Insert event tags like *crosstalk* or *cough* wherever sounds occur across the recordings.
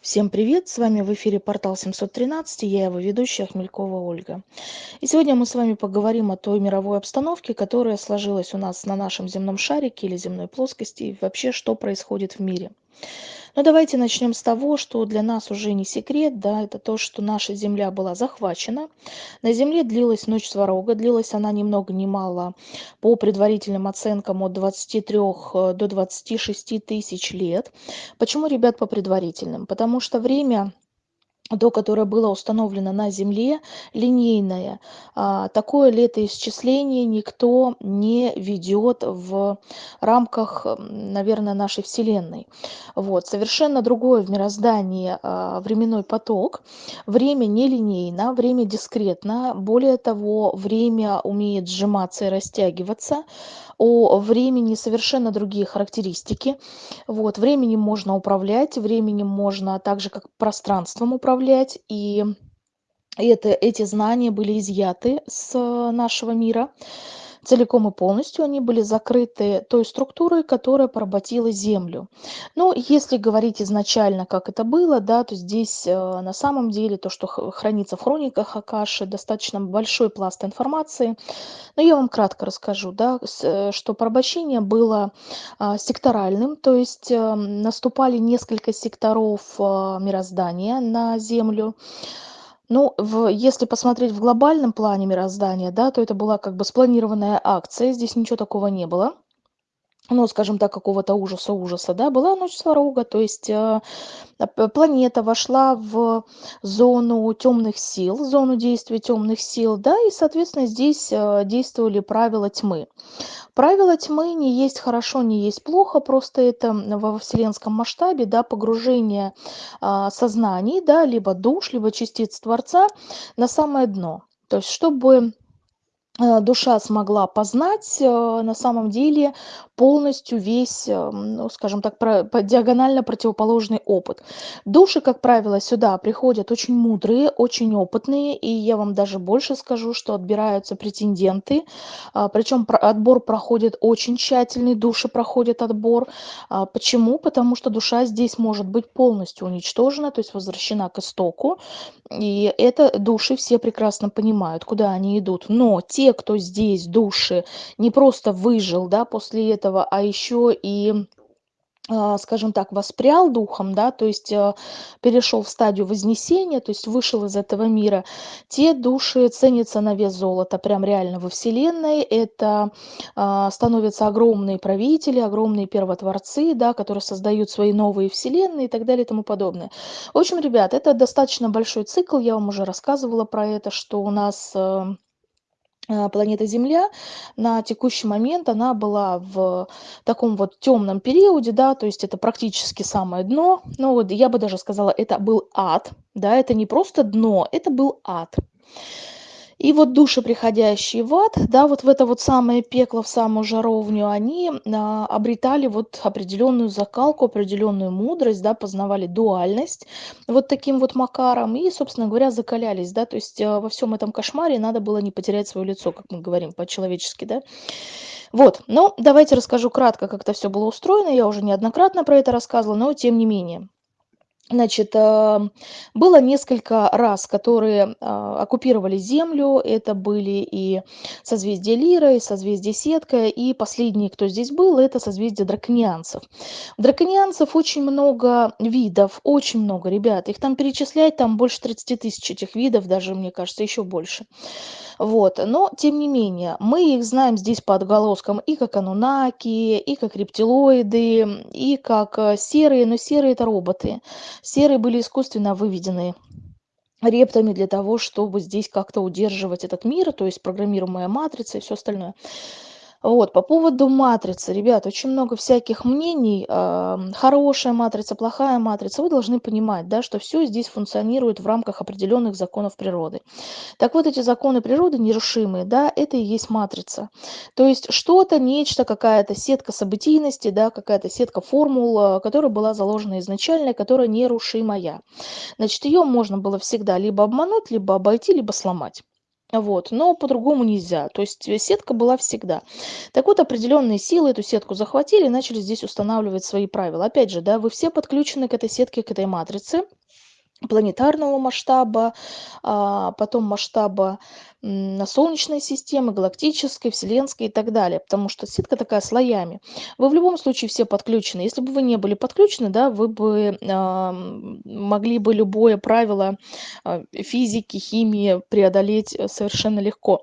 Всем привет! С вами в эфире портал 713, я его ведущая Хмелькова Ольга. И сегодня мы с вами поговорим о той мировой обстановке, которая сложилась у нас на нашем земном шарике или земной плоскости, и вообще, что происходит в мире. Ну давайте начнем с того, что для нас уже не секрет, да, это то, что наша земля была захвачена. На земле длилась ночь сварога, длилась она ни много ни мало, по предварительным оценкам от 23 э, до 26 тысяч лет. Почему, ребят, по предварительным? Потому что время до которое было установлено на Земле, линейное. А, такое летоисчисление никто не ведет в рамках, наверное, нашей Вселенной. Вот. Совершенно другое в мироздании а, временной поток. Время нелинейно, время дискретно. Более того, время умеет сжиматься и растягиваться о времени совершенно другие характеристики. Вот, временем можно управлять, временем можно так же, как пространством управлять. И это, эти знания были изъяты с нашего мира целиком и полностью они были закрыты той структурой, которая поработила землю. Но если говорить изначально, как это было, да, то здесь э, на самом деле то, что хранится в хрониках Акаши, достаточно большой пласт информации. Но я вам кратко расскажу, да, э, что порабощение было а, секторальным, то есть э, наступали несколько секторов мироздания на Землю. Ну, в если посмотреть в глобальном плане мироздания, да, то это была как бы спланированная акция, здесь ничего такого не было. Ну, скажем так, какого-то ужаса-ужаса, да, была ночь сварога, то есть э, планета вошла в зону темных сил, зону действия темных сил, да, и, соответственно, здесь э, действовали правила тьмы. Правила тьмы не есть хорошо, не есть плохо, просто это во вселенском масштабе, да, погружение а, сознаний, да, либо душ, либо частиц Творца на самое дно. То есть, чтобы Э, душа смогла познать э, на самом деле полностью весь, э, ну, скажем так, про, по диагонально противоположный опыт. Души, как правило, сюда приходят очень мудрые, очень опытные, и я вам даже больше скажу, что отбираются претенденты, а, причем отбор проходит очень тщательный, души проходят отбор. А, почему? Потому что душа здесь может быть полностью уничтожена, то есть возвращена к истоку, и это души все прекрасно понимают, куда они идут. Но те, кто здесь души не просто выжил, да, после этого, а еще и а, скажем так, воспрял духом, да, то есть а, перешел в стадию вознесения, то есть вышел из этого мира, те души ценятся на вес золота, прям реально во Вселенной. Это а, становятся огромные правители, огромные первотворцы, да, которые создают свои новые вселенные и так далее и тому подобное. В общем, ребят, это достаточно большой цикл, я вам уже рассказывала про это, что у нас планета Земля на текущий момент она была в таком вот темном периоде, да, то есть это практически самое дно, ну вот я бы даже сказала, это был ад, да, это не просто дно, это был ад. И вот души, приходящие в ад, да, вот в это вот самое пекло, в самую жаровню, они а, обретали вот определенную закалку, определенную мудрость, да, познавали дуальность вот таким вот макаром и, собственно говоря, закалялись, да, то есть а, во всем этом кошмаре надо было не потерять свое лицо, как мы говорим по-человечески, да. Вот, ну, давайте расскажу кратко, как это все было устроено, я уже неоднократно про это рассказывала, но тем не менее. Значит, а, было несколько раз, которые а, оккупировали Землю. Это были и созвездие Лира, и созвездие Сетка, и последний, кто здесь был, это созвездие драконианцев. Драконианцев очень много видов, очень много, ребят. Их там перечислять, там больше 30 тысяч этих видов, даже, мне кажется, еще больше. Вот. Но, тем не менее, мы их знаем здесь по отголоскам и как анунаки, и как рептилоиды, и как э, серые, но серые это роботы. Серые были искусственно выведены рептами для того, чтобы здесь как-то удерживать этот мир, то есть программируемая матрица и все остальное. Вот, по поводу матрицы, ребят, очень много всяких мнений. Хорошая матрица, плохая матрица. Вы должны понимать, да, что все здесь функционирует в рамках определенных законов природы. Так вот, эти законы природы нерушимые, да, это и есть матрица. То есть что-то, нечто, какая-то сетка событийности, да, какая-то сетка формул, а, которая была заложена изначально, которая нерушимая. Значит, ее можно было всегда либо обмануть, либо обойти, либо сломать. Вот, но по-другому нельзя. То есть э, сетка была всегда. Так вот, определенные силы эту сетку захватили и начали здесь устанавливать свои правила. Опять же, да, вы все подключены к этой сетке, к этой матрице планетарного масштаба, а, потом масштаба м, Солнечной системы, галактической, вселенской и так далее, потому что сетка такая слоями. Вы в любом случае все подключены. Если бы вы не были подключены, да, вы бы а, могли бы любое правило а, физики, химии преодолеть э, совершенно легко.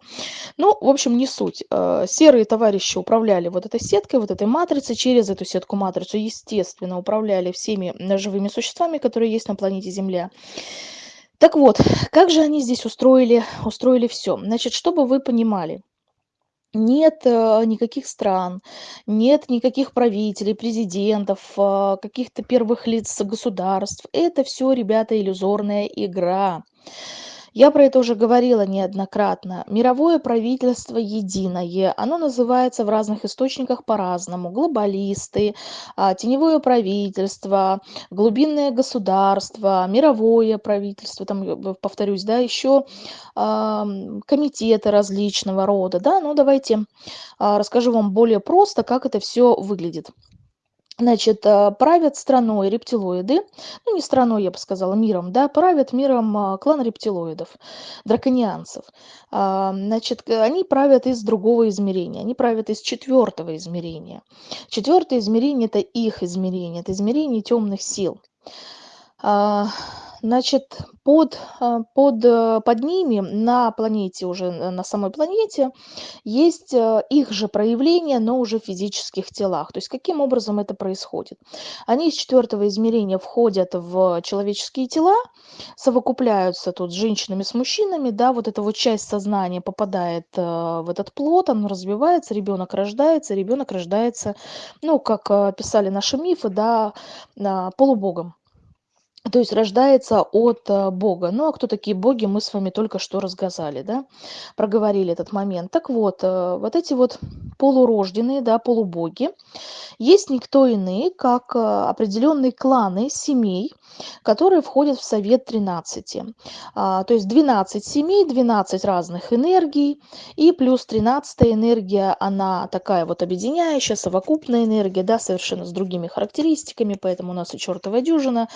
Ну, в общем, не суть. Э, серые товарищи управляли вот этой сеткой, вот этой матрицей, через эту сетку-матрицу, естественно, управляли всеми живыми существами, которые есть на планете Земля. Так вот, как же они здесь устроили, устроили все? Значит, чтобы вы понимали, нет э, никаких стран, нет никаких правителей, президентов, э, каких-то первых лиц государств. Это все, ребята, иллюзорная игра. Я про это уже говорила неоднократно. Мировое правительство единое, оно называется в разных источниках по-разному. Глобалисты, а, теневое правительство, глубинное государство, мировое правительство, там, повторюсь, да, еще комитеты различного рода, да, ну давайте а, расскажу вам более просто, как это все выглядит. Значит, а, правят страной рептилоиды, ну не страной, я бы сказала, миром, да, правят миром а, клан рептилоидов, драконианцев. А, значит, они правят из другого измерения, они правят из четвертого измерения. Четвертое измерение – это их измерение, это измерение темных сил. Значит, под, а, под, э, под ними на планете, уже на самой планете, есть э, их же проявления, но уже в физических телах. То есть каким образом это происходит? Они из четвертого измерения входят в человеческие тела, совокупляются тут с женщинами, с мужчинами, да, вот эта вот часть сознания попадает э, в этот плод, он развивается, ребенок рождается, ребенок рождается, ну, как писали наши мифы, да, полубогом то есть рождается от э, Бога. Ну а кто такие боги, мы с вами только что разгазали, да, проговорили этот момент. Так вот, э, вот эти вот полурожденные, да, полубоги, есть никто иные, как э, определенные кланы семей, которые входят в Совет 13. А, то есть 12 семей, 12 разных энергий, и плюс 13 энергия, она такая вот объединяющая, совокупная энергия, да, совершенно с другими характеристиками, поэтому у нас и чертова дюжина.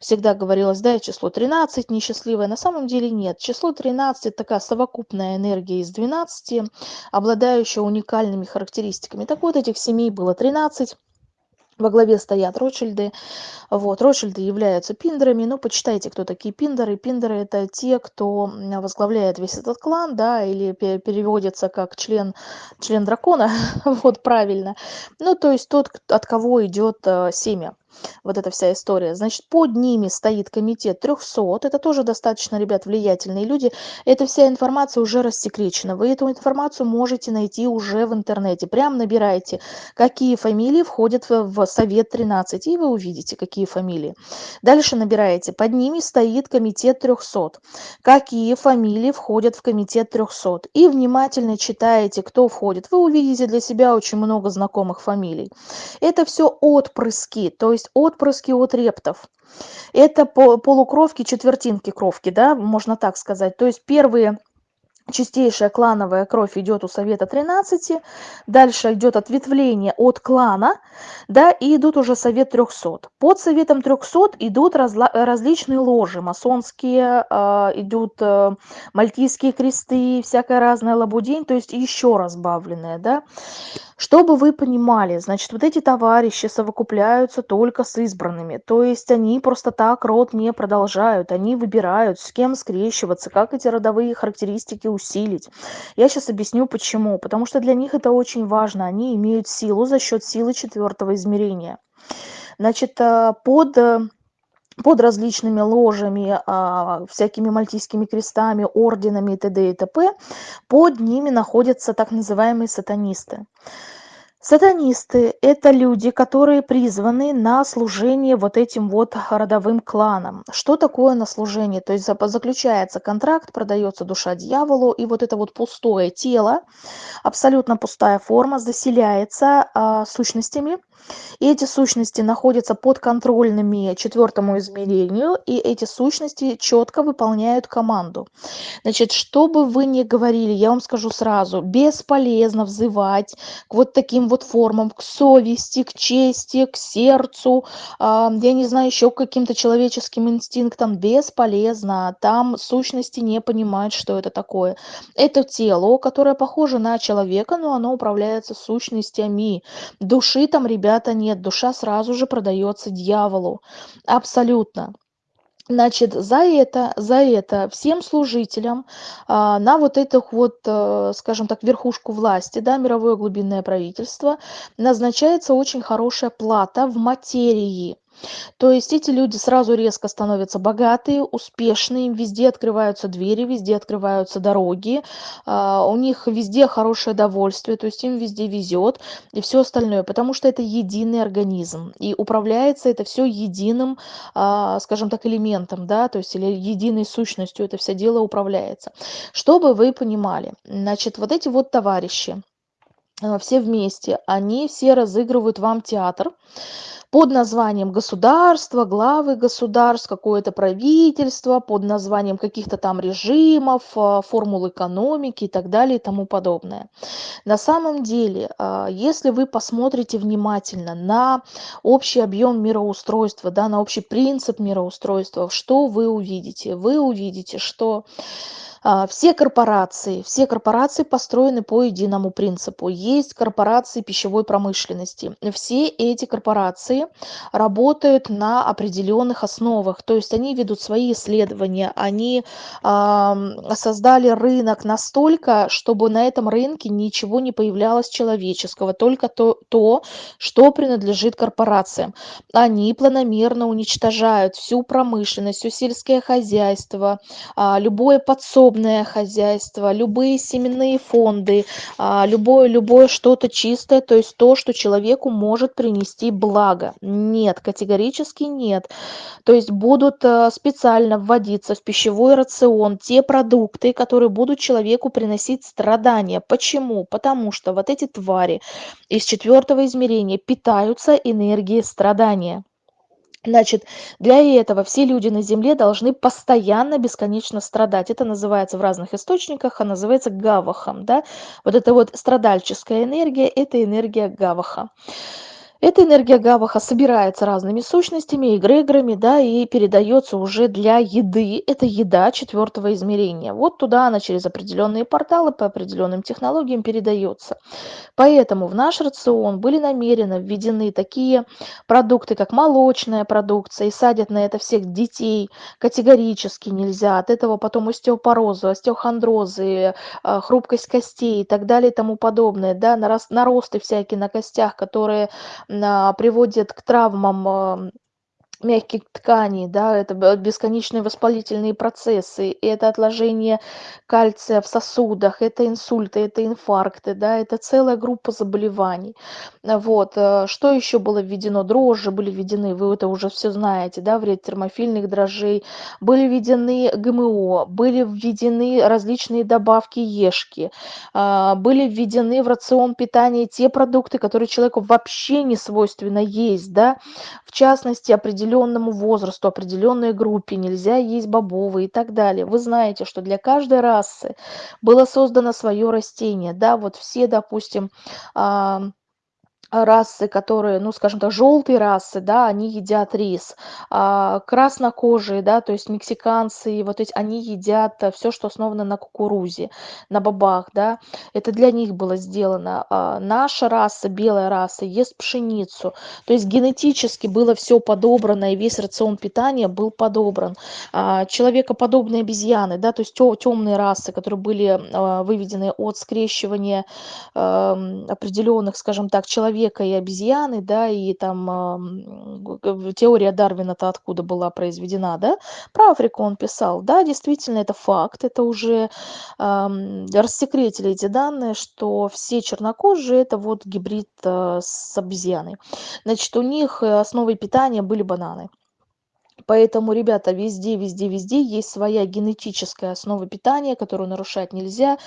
Всегда говорилось, да, число 13 несчастливое, на самом деле нет. Число 13 это такая совокупная энергия из 12, обладающая уникальными характеристиками. Так вот, этих семей было 13. Во главе стоят Ротшильды. Вот. Ротшильды являются пиндерами. Ну, почитайте, кто такие пиндеры. Пиндеры – это те, кто возглавляет весь этот клан, да, или переводится как член, член дракона, *laughs* вот правильно. Ну, то есть тот, от кого идет э, семя вот эта вся история. Значит, под ними стоит комитет 300, это тоже достаточно, ребят, влиятельные люди. Эта вся информация уже рассекречена. Вы эту информацию можете найти уже в интернете. Прям набирайте, какие фамилии входят в Совет 13, и вы увидите, какие фамилии. Дальше набираете, под ними стоит комитет 300. Какие фамилии входят в комитет 300. И внимательно читаете, кто входит. Вы увидите для себя очень много знакомых фамилий. Это все отпрыски, то есть отпрыски от рептов. Это полукровки, четвертинки кровки, да, можно так сказать. То есть первые чистейшая клановая кровь идет у совета 13, дальше идет ответвление от клана, да, и идут уже совет 300. Под советом 300 идут разла- различные ложи, масонские, э, идут э, мальтийские кресты, всякая разная лабудень, то есть еще разбавленная, да. Чтобы вы понимали, значит, вот эти товарищи совокупляются только с избранными, то есть они просто так род не продолжают, они выбирают, с кем скрещиваться, как эти родовые характеристики усилить. Я сейчас объясню почему. Потому что для них это очень важно. Они имеют силу за счет силы четвертого измерения. Значит, э, под э, под различными ложами, а, всякими мальтийскими крестами, орденами и т.д. и т.п. Под ними находятся так называемые сатанисты. Сатанисты – это люди, которые призваны на служение вот этим вот родовым кланам. Что такое на служение? То есть заключается контракт, продается душа дьяволу, и вот это вот пустое тело, абсолютно пустая форма, заселяется а, сущностями – И эти сущности находятся подконтрольными четвертому измерению, и эти сущности четко выполняют команду. Значит, что бы вы ни говорили, я вам скажу сразу, бесполезно взывать к вот таким вот формам, к совести, к чести, к сердцу, а, я не знаю, еще к каким-то человеческим инстинктам, бесполезно. Там сущности не понимают, что это такое. Это тело, которое похоже на человека, но оно управляется сущностями. Души там, ребята, нет. Душа сразу же продается дьяволу. Абсолютно. Значит, за это, за это всем служителям а, на вот эту вот, а, скажем так, верхушку власти, да, мировое глубинное правительство, назначается очень хорошая плата в материи. То есть эти люди сразу резко становятся богатые, успешные, им везде открываются двери, везде открываются дороги, а, у них везде хорошее довольствие, то есть им везде везет и все остальное, потому что это единый организм, и управляется это все единым, а, скажем так, элементом, да, то есть или единой сущностью это все дело управляется. Чтобы вы понимали, значит, вот эти вот товарищи, а, все вместе, они все разыгрывают вам театр, под названием государства, главы государств, какое-то правительство, под названием каких-то там режимов, а, формул экономики и так далее и тому подобное. На самом деле, а, если вы посмотрите внимательно на общий объем мироустройства, да, на общий принцип мироустройства, что вы увидите? Вы увидите, что все корпорации, все корпорации построены по единому принципу. Есть корпорации пищевой промышленности. Все эти корпорации работают на определенных основах. То есть они ведут свои исследования, они а, создали рынок настолько, чтобы на этом рынке ничего не появлялось человеческого, только то, то что принадлежит корпорациям. Они планомерно уничтожают всю промышленность, все сельское хозяйство, а, любое подсобное подсобное хозяйство, любые семенные фонды, а, любое, любое что-то чистое, то есть то, что человеку может принести благо. Нет, категорически нет. То есть будут э, специально вводиться в пищевой рацион те продукты, которые будут человеку приносить страдания. Почему? Потому что вот эти твари из четвертого измерения питаются энергией страдания. Значит, для этого все люди на Земле должны постоянно, бесконечно страдать. Это называется в разных источниках, а называется гавахом. Да? Вот эта вот страдальческая энергия – это энергия гаваха. Эта энергия гаваха собирается разными сущностями, эгрегорами, да, и передается уже для еды. Это еда четвертого измерения. Вот туда она через определенные порталы по определенным технологиям передается. Поэтому в наш рацион были намеренно введены такие продукты, как молочная продукция, и садят на это всех детей категорически нельзя. От этого потом остеопорозы, остеохондрозы, э, хрупкость костей и так далее и тому подобное, да, наросты всякие на костях, которые приводит к травмам мягких тканей, да, это бесконечные воспалительные процессы, это отложение кальция в сосудах, это инсульты, это инфаркты, да, это целая группа заболеваний. Вот, э, что еще было введено? Дрожжи были введены, вы это уже все знаете, да, вред термофильных дрожжей, были введены ГМО, были введены различные добавки ешки, а, были введены в рацион питания те продукты, которые человеку вообще не свойственно есть, да, в частности, определенные определенному возрасту, определенной группе, нельзя есть бобовые и так далее. Вы знаете, что для каждой расы было создано свое растение. Да, вот все, допустим, расы, которые, ну, скажем так, желтые расы, да, они едят рис. А, краснокожие, да, то есть мексиканцы, вот эти, они едят э, все, что основано на кукурузе, на бобах, да. Это для них было сделано. А, наша раса, белая раса, ест пшеницу. То есть генетически было все подобрано, и весь рацион питания был подобран. А, человекоподобные обезьяны, да, то есть темные расы, которые были а, выведены от скрещивания а, определенных, скажем так, человек человека и обезьяны, да, и там теория Дарвина-то откуда была произведена, да, про Африку он писал, да, действительно, это факт, это уже э, рассекретили эти данные, что все чернокожие это вот гибрид э, с обезьяной. Значит, у них основой питания были бананы. Поэтому, ребята, везде, везде, везде есть своя генетическая основа питания, которую нарушать нельзя.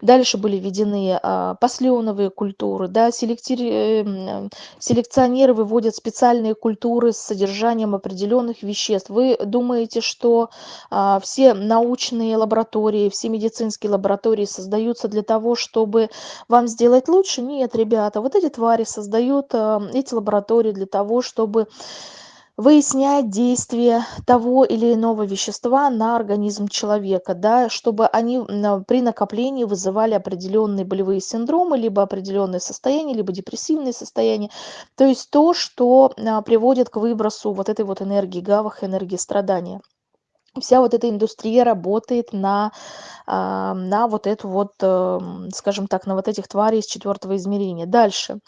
Дальше были введены а, посленовые культуры, да, селектири... Эм, селекционеры выводят специальные культуры с содержанием определенных веществ. Вы думаете, что а, все научные лаборатории, все медицинские лаборатории создаются для того, чтобы вам сделать лучше? Нет, ребята, вот эти твари создают а, эти лаборатории для того, чтобы выяснять действие того или иного вещества на организм человека, да, чтобы они при накоплении вызывали определенные болевые синдромы, либо определенные состояния, либо депрессивные состояния. То есть то, что а, приводит к выбросу вот этой вот энергии гавах, энергии страдания вся вот эта индустрия работает на, а, на вот эту вот, эм, скажем так, на вот этих тварей из четвертого измерения. Дальше.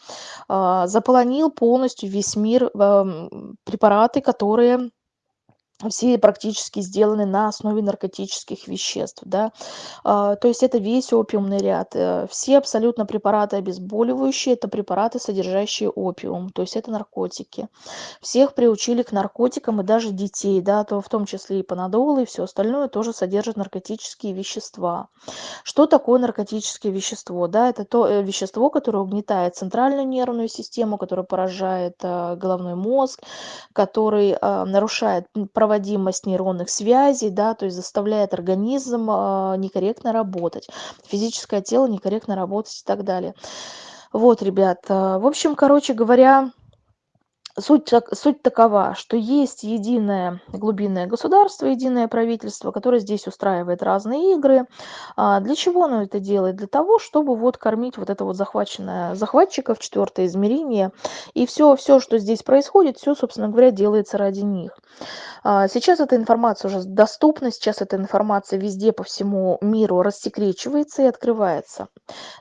А, заполонил полностью весь мир эм, препараты, которые все практически сделаны на основе наркотических веществ, да, а, то есть это весь опиумный ряд. Э, все абсолютно препараты обезболивающие, это препараты, содержащие опиум, то есть это наркотики. Всех приучили к наркотикам и даже детей, да, то в том числе и панадолы и все остальное тоже содержит наркотические вещества. Что такое наркотическое вещество? Да, это то э, вещество, которое угнетает центральную нервную систему, которое поражает э, головной мозг, который нарушает проводимость проводимость нейронных связей, да, то есть заставляет организм а, некорректно работать, физическое тело некорректно работать и так далее. Вот, ребят, а, в общем, короче говоря, Суть, суть такова, что есть единое глубинное государство, единое правительство, которое здесь устраивает разные игры. А для чего оно это делает? Для того, чтобы вот кормить вот это вот захваченное захватчиков, четвертое измерение. И все, все, что здесь происходит, все, собственно говоря, делается ради них. А сейчас эта информация уже доступна, сейчас эта информация везде по всему миру рассекречивается и открывается.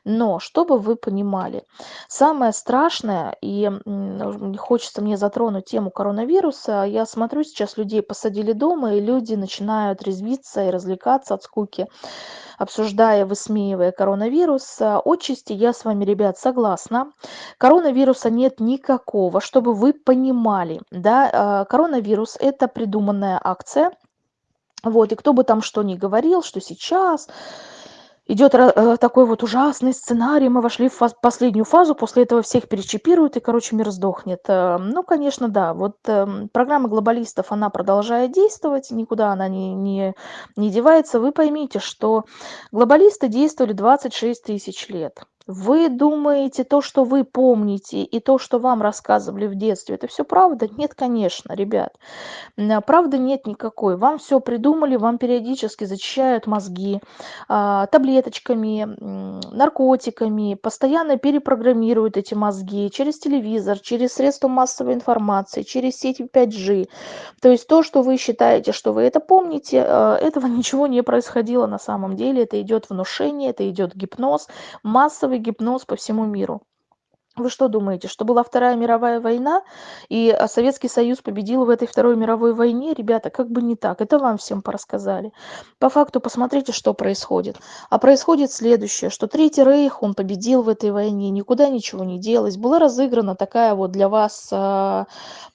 Но, чтобы вы понимали, самое страшное, и хочется мне затронуть тему коронавируса. Я смотрю, сейчас людей посадили дома, и люди начинают резвиться и развлекаться от скуки, обсуждая, высмеивая коронавирус. Отчасти я с вами, ребят, согласна. Коронавируса нет никакого, чтобы вы понимали. Да? А, коронавирус – это придуманная акция. Вот, и кто бы там что ни говорил, что сейчас идет э, такой вот ужасный сценарий, мы вошли в фаз последнюю фазу, после этого всех перечипируют, и, короче, мир сдохнет. Э, ну, конечно, да, вот эм, программа глобалистов, она продолжает действовать, никуда она не, не, не девается. Вы поймите, что глобалисты действовали 26 тысяч лет. Вы думаете, то, что вы помните, и то, что вам рассказывали в детстве, это все правда? Нет, конечно, ребят. Правды нет никакой. Вам все придумали, вам периодически зачищают мозги а, таблеточками, наркотиками, постоянно перепрограммируют эти мозги через телевизор, через средства массовой информации, через сети 5G. То есть то, что вы считаете, что вы это помните, а, этого *laughs* ничего не происходило на самом деле. Это идет внушение, это идет гипноз, массовый гипноз по всему миру вы что думаете что была вторая мировая война и а, советский союз победил в этой второй мировой войне? Ребята как бы не так это вам всем порассказали. По факту посмотрите что происходит. А происходит следующее что третий рейх он победил в этой войне никуда ничего не делось. Была разыграна такая вот для вас а,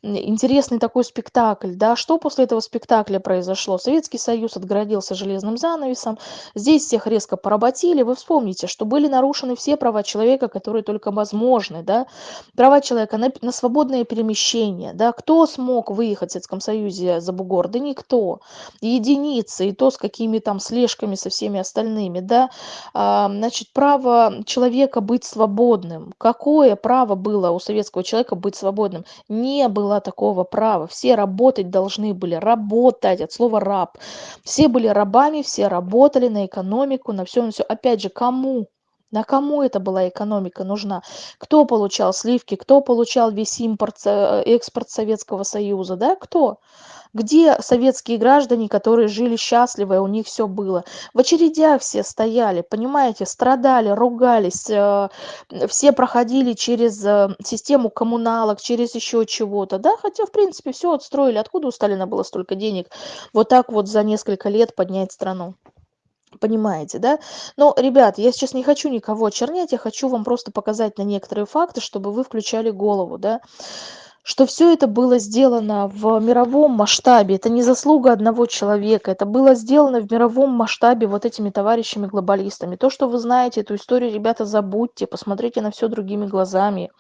интересный такой спектакль да? Что после этого спектакля произошло? Советский союз отгородился железным занавесом здесь всех резко поработили. Вы вспомните что были нарушены все права человека которые только возможны возможны, да, права человека на, на свободное перемещение, да, кто смог выехать в Советском Союзе за бугор, да никто, единицы, и то с какими там слежками со всеми остальными, да, а, значит, право человека быть свободным, какое право было у советского человека быть свободным? Не было такого права, все работать должны были, работать, от слова раб, все были рабами, все работали на экономику, на все, на все, опять же, кому? На кому это была экономика нужна? Кто получал сливки, кто получал весь импорт, э, экспорт Советского Союза, да, кто? Где советские граждане, которые жили счастливо, и у них все было? В очередях все стояли, понимаете, страдали, ругались, э, все проходили через э, систему коммуналок, через еще чего-то, да, хотя, в принципе, все отстроили. Откуда у Сталина было столько денег вот так вот за несколько лет поднять страну? Понимаете, да? Но, ребят, я сейчас не хочу никого очернять, я хочу вам просто показать на некоторые факты, чтобы вы включали голову, да? Что все это было сделано в мировом масштабе. Это не заслуга одного человека. Это было сделано в мировом масштабе вот этими товарищами-глобалистами. То, что вы знаете эту историю, ребята, забудьте, посмотрите на все другими глазами.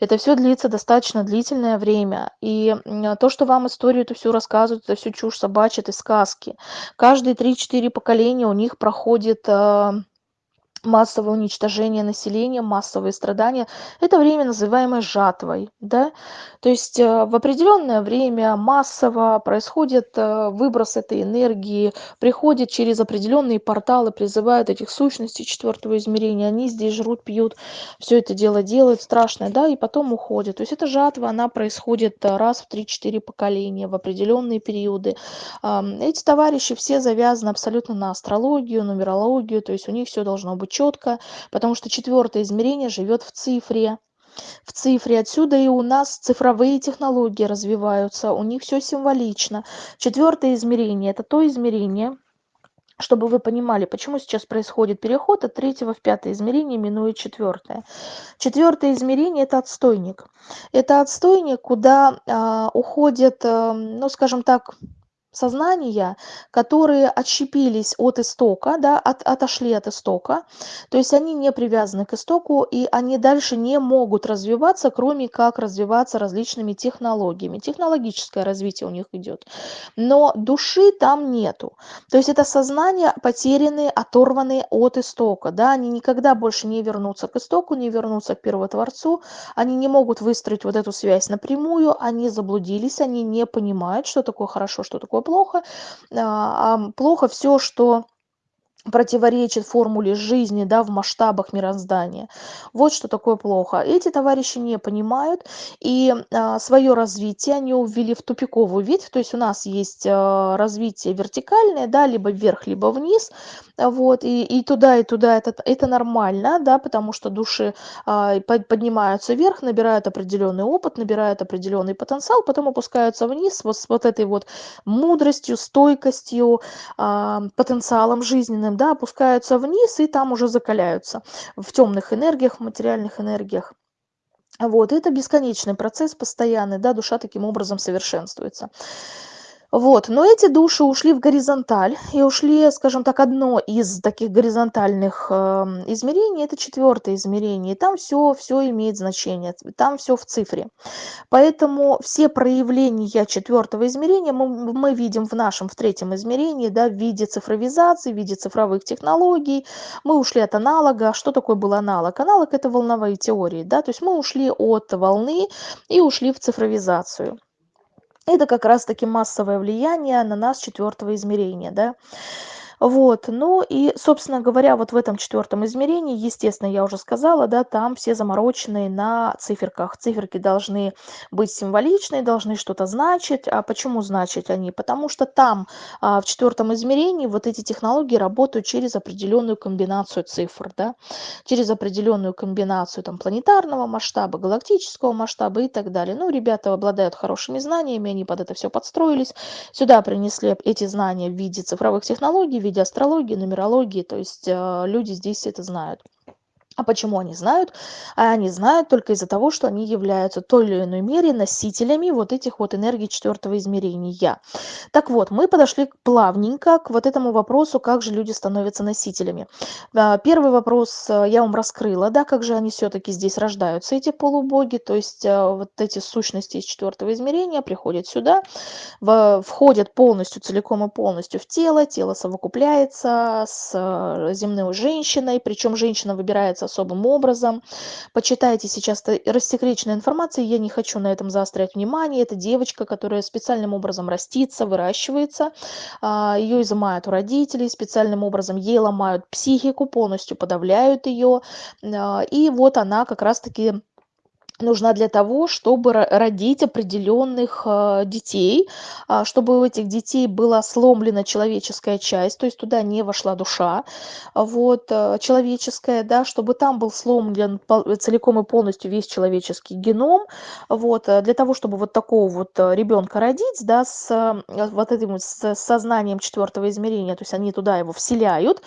Это все длится достаточно длительное время. И то, что вам историю эту всю рассказывают, это все чушь собачья, это сказки. Каждые 3-4 поколения у них проходит а, массовое уничтожение населения, массовые страдания. Это время, называемое жатвой. Да? То есть э, в определенное время массово происходит э, выброс этой энергии, приходит через определенные порталы, призывают этих сущностей четвертого измерения, они здесь жрут, пьют, все это дело делают страшное, да, и потом уходят. То есть эта жатва, она происходит э, раз в 3-4 поколения, в определенные периоды. Эти товарищи все завязаны абсолютно на астрологию, нумерологию, то есть у них все должно быть четко, потому что четвертое измерение живет в цифре. В цифре отсюда и у нас цифровые технологии развиваются, у них все символично. Четвертое измерение – это то измерение, чтобы вы понимали, почему сейчас происходит переход от третьего в пятое измерение, минуя четвертое. Четвертое измерение – это отстойник. Это отстойник, куда а, уходит, а, ну, скажем так, сознания, которые отщепились от истока, да, от, отошли от истока, то есть они не привязаны к истоку, и они дальше не могут развиваться, кроме как развиваться различными технологиями. Технологическое развитие у них идет. Но души там нету. То есть это сознание потерянные, оторванные от истока. Да, они никогда больше не вернутся к истоку, не вернутся к Первотворцу, они не могут выстроить вот эту связь напрямую, они заблудились, они не понимают, что такое хорошо, что такое плохо, а, а плохо все, что противоречит формуле жизни да, в масштабах мироздания. Вот что такое плохо. Эти товарищи не понимают, и а, свое развитие они увели в тупиковую ветвь, то есть у нас есть а, развитие вертикальное, да, либо вверх, либо вниз, вот, и, и туда, и туда это, это нормально, да, потому что души а, поднимаются вверх, набирают определенный опыт, набирают определенный потенциал, потом опускаются вниз вот с вот этой вот мудростью, стойкостью, а, потенциалом жизненным, да, опускаются вниз и там уже закаляются в темных энергиях, в материальных энергиях. Вот, это бесконечный процесс постоянный, да, душа таким образом совершенствуется. Вот, но эти души ушли в горизонталь и ушли, скажем так, одно из таких горизонтальных э, измерений, это четвертое измерение, и там все, все имеет значение, там все в цифре. Поэтому все проявления четвертого измерения мы, мы видим в нашем, в третьем измерении, да, в виде цифровизации, в виде цифровых технологий. Мы ушли от аналога. Что такое был аналог? Аналог – это волновые теории, да, то есть мы ушли от волны и ушли в цифровизацию это как раз таки массовое влияние на нас четвертого измерения да вот, ну и, собственно говоря, вот в этом четвертом измерении, естественно, я уже сказала, да, там все замороченные на циферках. Циферки должны быть символичные, должны что-то значить. А почему значить они? Потому что там, а, в четвертом измерении, вот эти технологии работают через определенную комбинацию цифр, да, через определенную комбинацию там планетарного масштаба, галактического масштаба и так далее. Ну, ребята обладают хорошими знаниями, они под это все подстроились. Сюда принесли эти знания в виде цифровых технологий, в виде виде астрологии, нумерологии, то есть э, люди здесь это знают. А почему они знают? А они знают только из-за того, что они являются той или иной мере носителями вот этих вот энергий четвертого измерения. Так вот, мы подошли плавненько к вот этому вопросу, как же люди становятся носителями. А, первый вопрос э, я вам раскрыла, да, как же они все-таки здесь рождаются, эти полубоги, то есть э, вот эти сущности из четвертого измерения приходят сюда, входят полностью, целиком и полностью в тело, тело совокупляется с э, земной женщиной, причем женщина выбирается особым образом. Почитайте сейчас рассекреченная информация, я не хочу на этом заострять внимание. Это девочка, которая специальным образом растится, выращивается, а, ее изымают у родителей, специальным образом ей ломают психику, полностью подавляют ее. А, и вот она как раз-таки нужна для того, чтобы родить определенных э, детей, а, чтобы у этих детей была сломлена человеческая часть, то есть туда не вошла душа вот, э, человеческая, да, чтобы там был сломлен целиком и полностью весь человеческий геном, вот, для того, чтобы вот такого вот ребенка родить, да, с вот этим с сознанием четвертого измерения, то есть они туда его вселяют,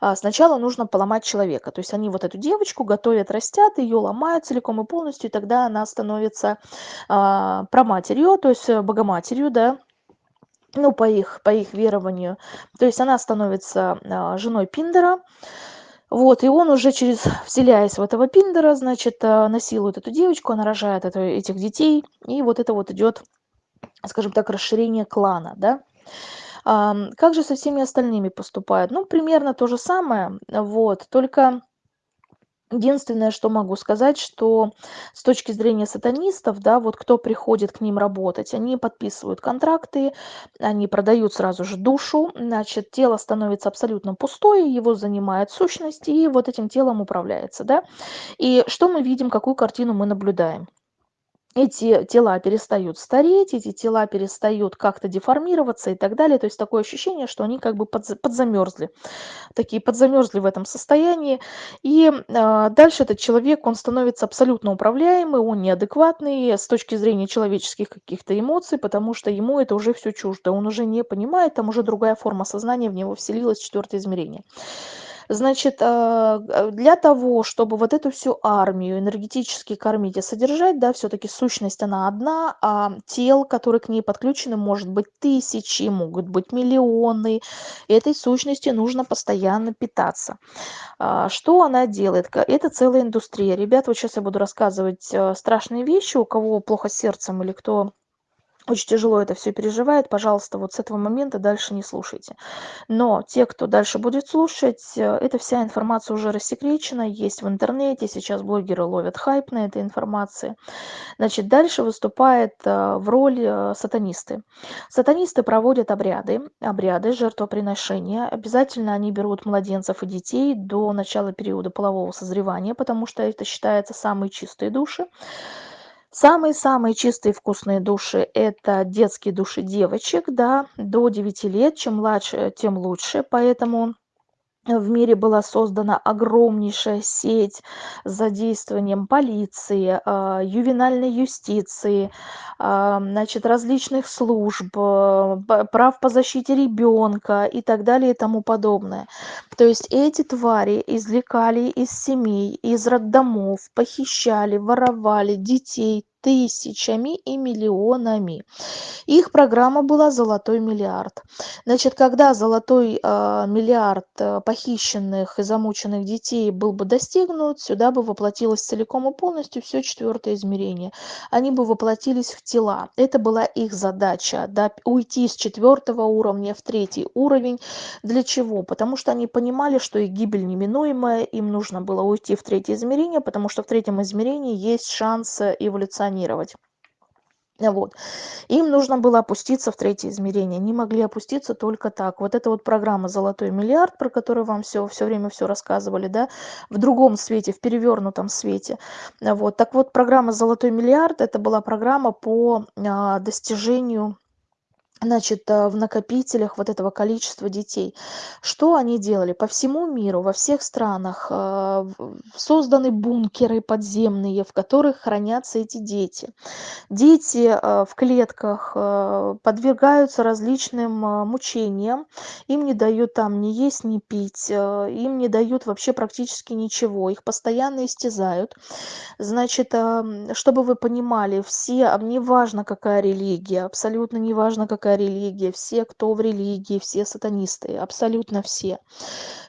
а, сначала нужно поломать человека, то есть они вот эту девочку готовят, растят, ее ломают целиком и полностью, тогда она становится а, праматерью, то есть э, богоматерью, да, ну, по их, по их верованию. То есть она становится а, женой Пиндера, вот, и он уже через, вселяясь в этого Пиндера, значит, а, насилует эту девочку, она рожает это, этих детей, и вот это вот идет, скажем так, расширение клана, да. Как же со всеми остальными поступают? Ну, примерно то же самое, вот, только Единственное, что могу сказать, что с точки зрения сатанистов, да, вот кто приходит к ним работать, они подписывают контракты, они продают сразу же душу, значит, тело становится абсолютно пустое, его занимает сущность, и вот этим телом управляется, да. И что мы видим, какую картину мы наблюдаем? Эти тела перестают стареть, эти тела перестают как-то деформироваться и так далее. То есть такое ощущение, что они как бы подзамерзли, такие подзамерзли в этом состоянии. И э, дальше этот человек, он становится абсолютно управляемый, он неадекватный с точки зрения человеческих каких-то эмоций, потому что ему это уже все чуждо, он уже не понимает, там уже другая форма сознания в него вселилась, четвертое измерение. Значит, а, э, для того, чтобы вот эту всю армию энергетически кормить и содержать, да, все-таки сущность она одна, а тел, которые к ней подключены, может быть тысячи, могут быть миллионы. Этой сущности нужно постоянно питаться. А, что она делает? Это целая индустрия. Ребят, вот сейчас я буду рассказывать э, страшные вещи, у кого плохо сердцем или кто очень тяжело это все переживает, пожалуйста, вот с этого момента дальше не слушайте. Но те, кто дальше будет слушать, э, эта вся информация уже рассекречена, есть в интернете, сейчас блогеры ловят хайп на этой информации. Значит, дальше выступает э, в роли э, сатанисты. Сатанисты проводят обряды, обряды жертвоприношения. Обязательно они берут младенцев и детей до начала периода полового созревания, потому что это считается самые чистые души. Самые-самые чистые вкусные души – это детские души девочек, да, до 9 лет. Чем младше, тем лучше. Поэтому в мире была создана огромнейшая сеть с задействованием полиции, а, ювенальной юстиции, а, значит, различных служб, э, прав по защите ребенка и так далее и тому подобное. То есть эти твари извлекали из семей, из роддомов, похищали, воровали детей, тысячами и миллионами. Их программа была «Золотой миллиард». Значит, когда золотой э, миллиард э, похищенных и замученных детей был бы достигнут, сюда бы воплотилось целиком и полностью все четвертое измерение. Они бы воплотились в тела. Это была их задача, да, уйти с четвертого уровня в третий уровень. Для чего? Потому что они понимали, что их гибель неминуемая, им нужно было уйти в третье измерение, потому что в третьем измерении есть шанс эволюционировать функционировать. Вот. Им нужно было опуститься в третье измерение. Не могли опуститься только так. Вот эта вот программа «Золотой миллиард», про которую вам все, все время все рассказывали, да, в другом свете, в перевернутом свете. Вот. Так вот, программа «Золотой миллиард» – это была программа по а, достижению значит, э, в накопителях вот этого количества детей. Что они делали? По всему миру, во всех странах э, созданы бункеры подземные, в которых хранятся эти дети. Дети э, в клетках подвергаются различным мучениям, им не дают там ни есть, ни пить, им не дают вообще практически ничего, их постоянно истязают. Значит, чтобы вы понимали, все, неважно какая религия, абсолютно неважно какая какая религия, все, кто в религии, все сатанисты, абсолютно все.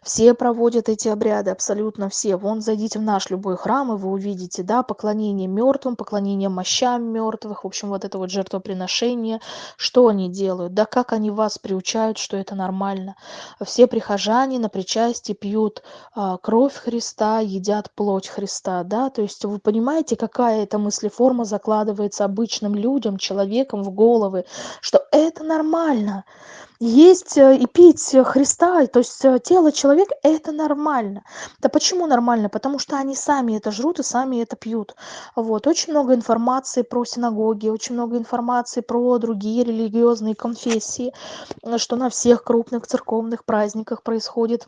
Все проводят эти обряды, абсолютно все. Вон зайдите в наш любой храм, и вы увидите, да, поклонение мертвым, поклонение мощам мертвых, в общем, вот это вот жертвоприношение. Что они делают? Да как они вас приучают, что это нормально? Все прихожане на причастии пьют а, кровь Христа, едят плоть Христа, да, то есть вы понимаете, какая это мыслеформа закладывается обычным людям, человеком в головы, что это нормально есть э, и пить Христа, то есть э, тело человека – это нормально. Да почему нормально? Потому что они сами это жрут и сами это пьют. Вот. Очень много информации про синагоги, очень много информации про другие религиозные конфессии, что на всех крупных церковных праздниках происходит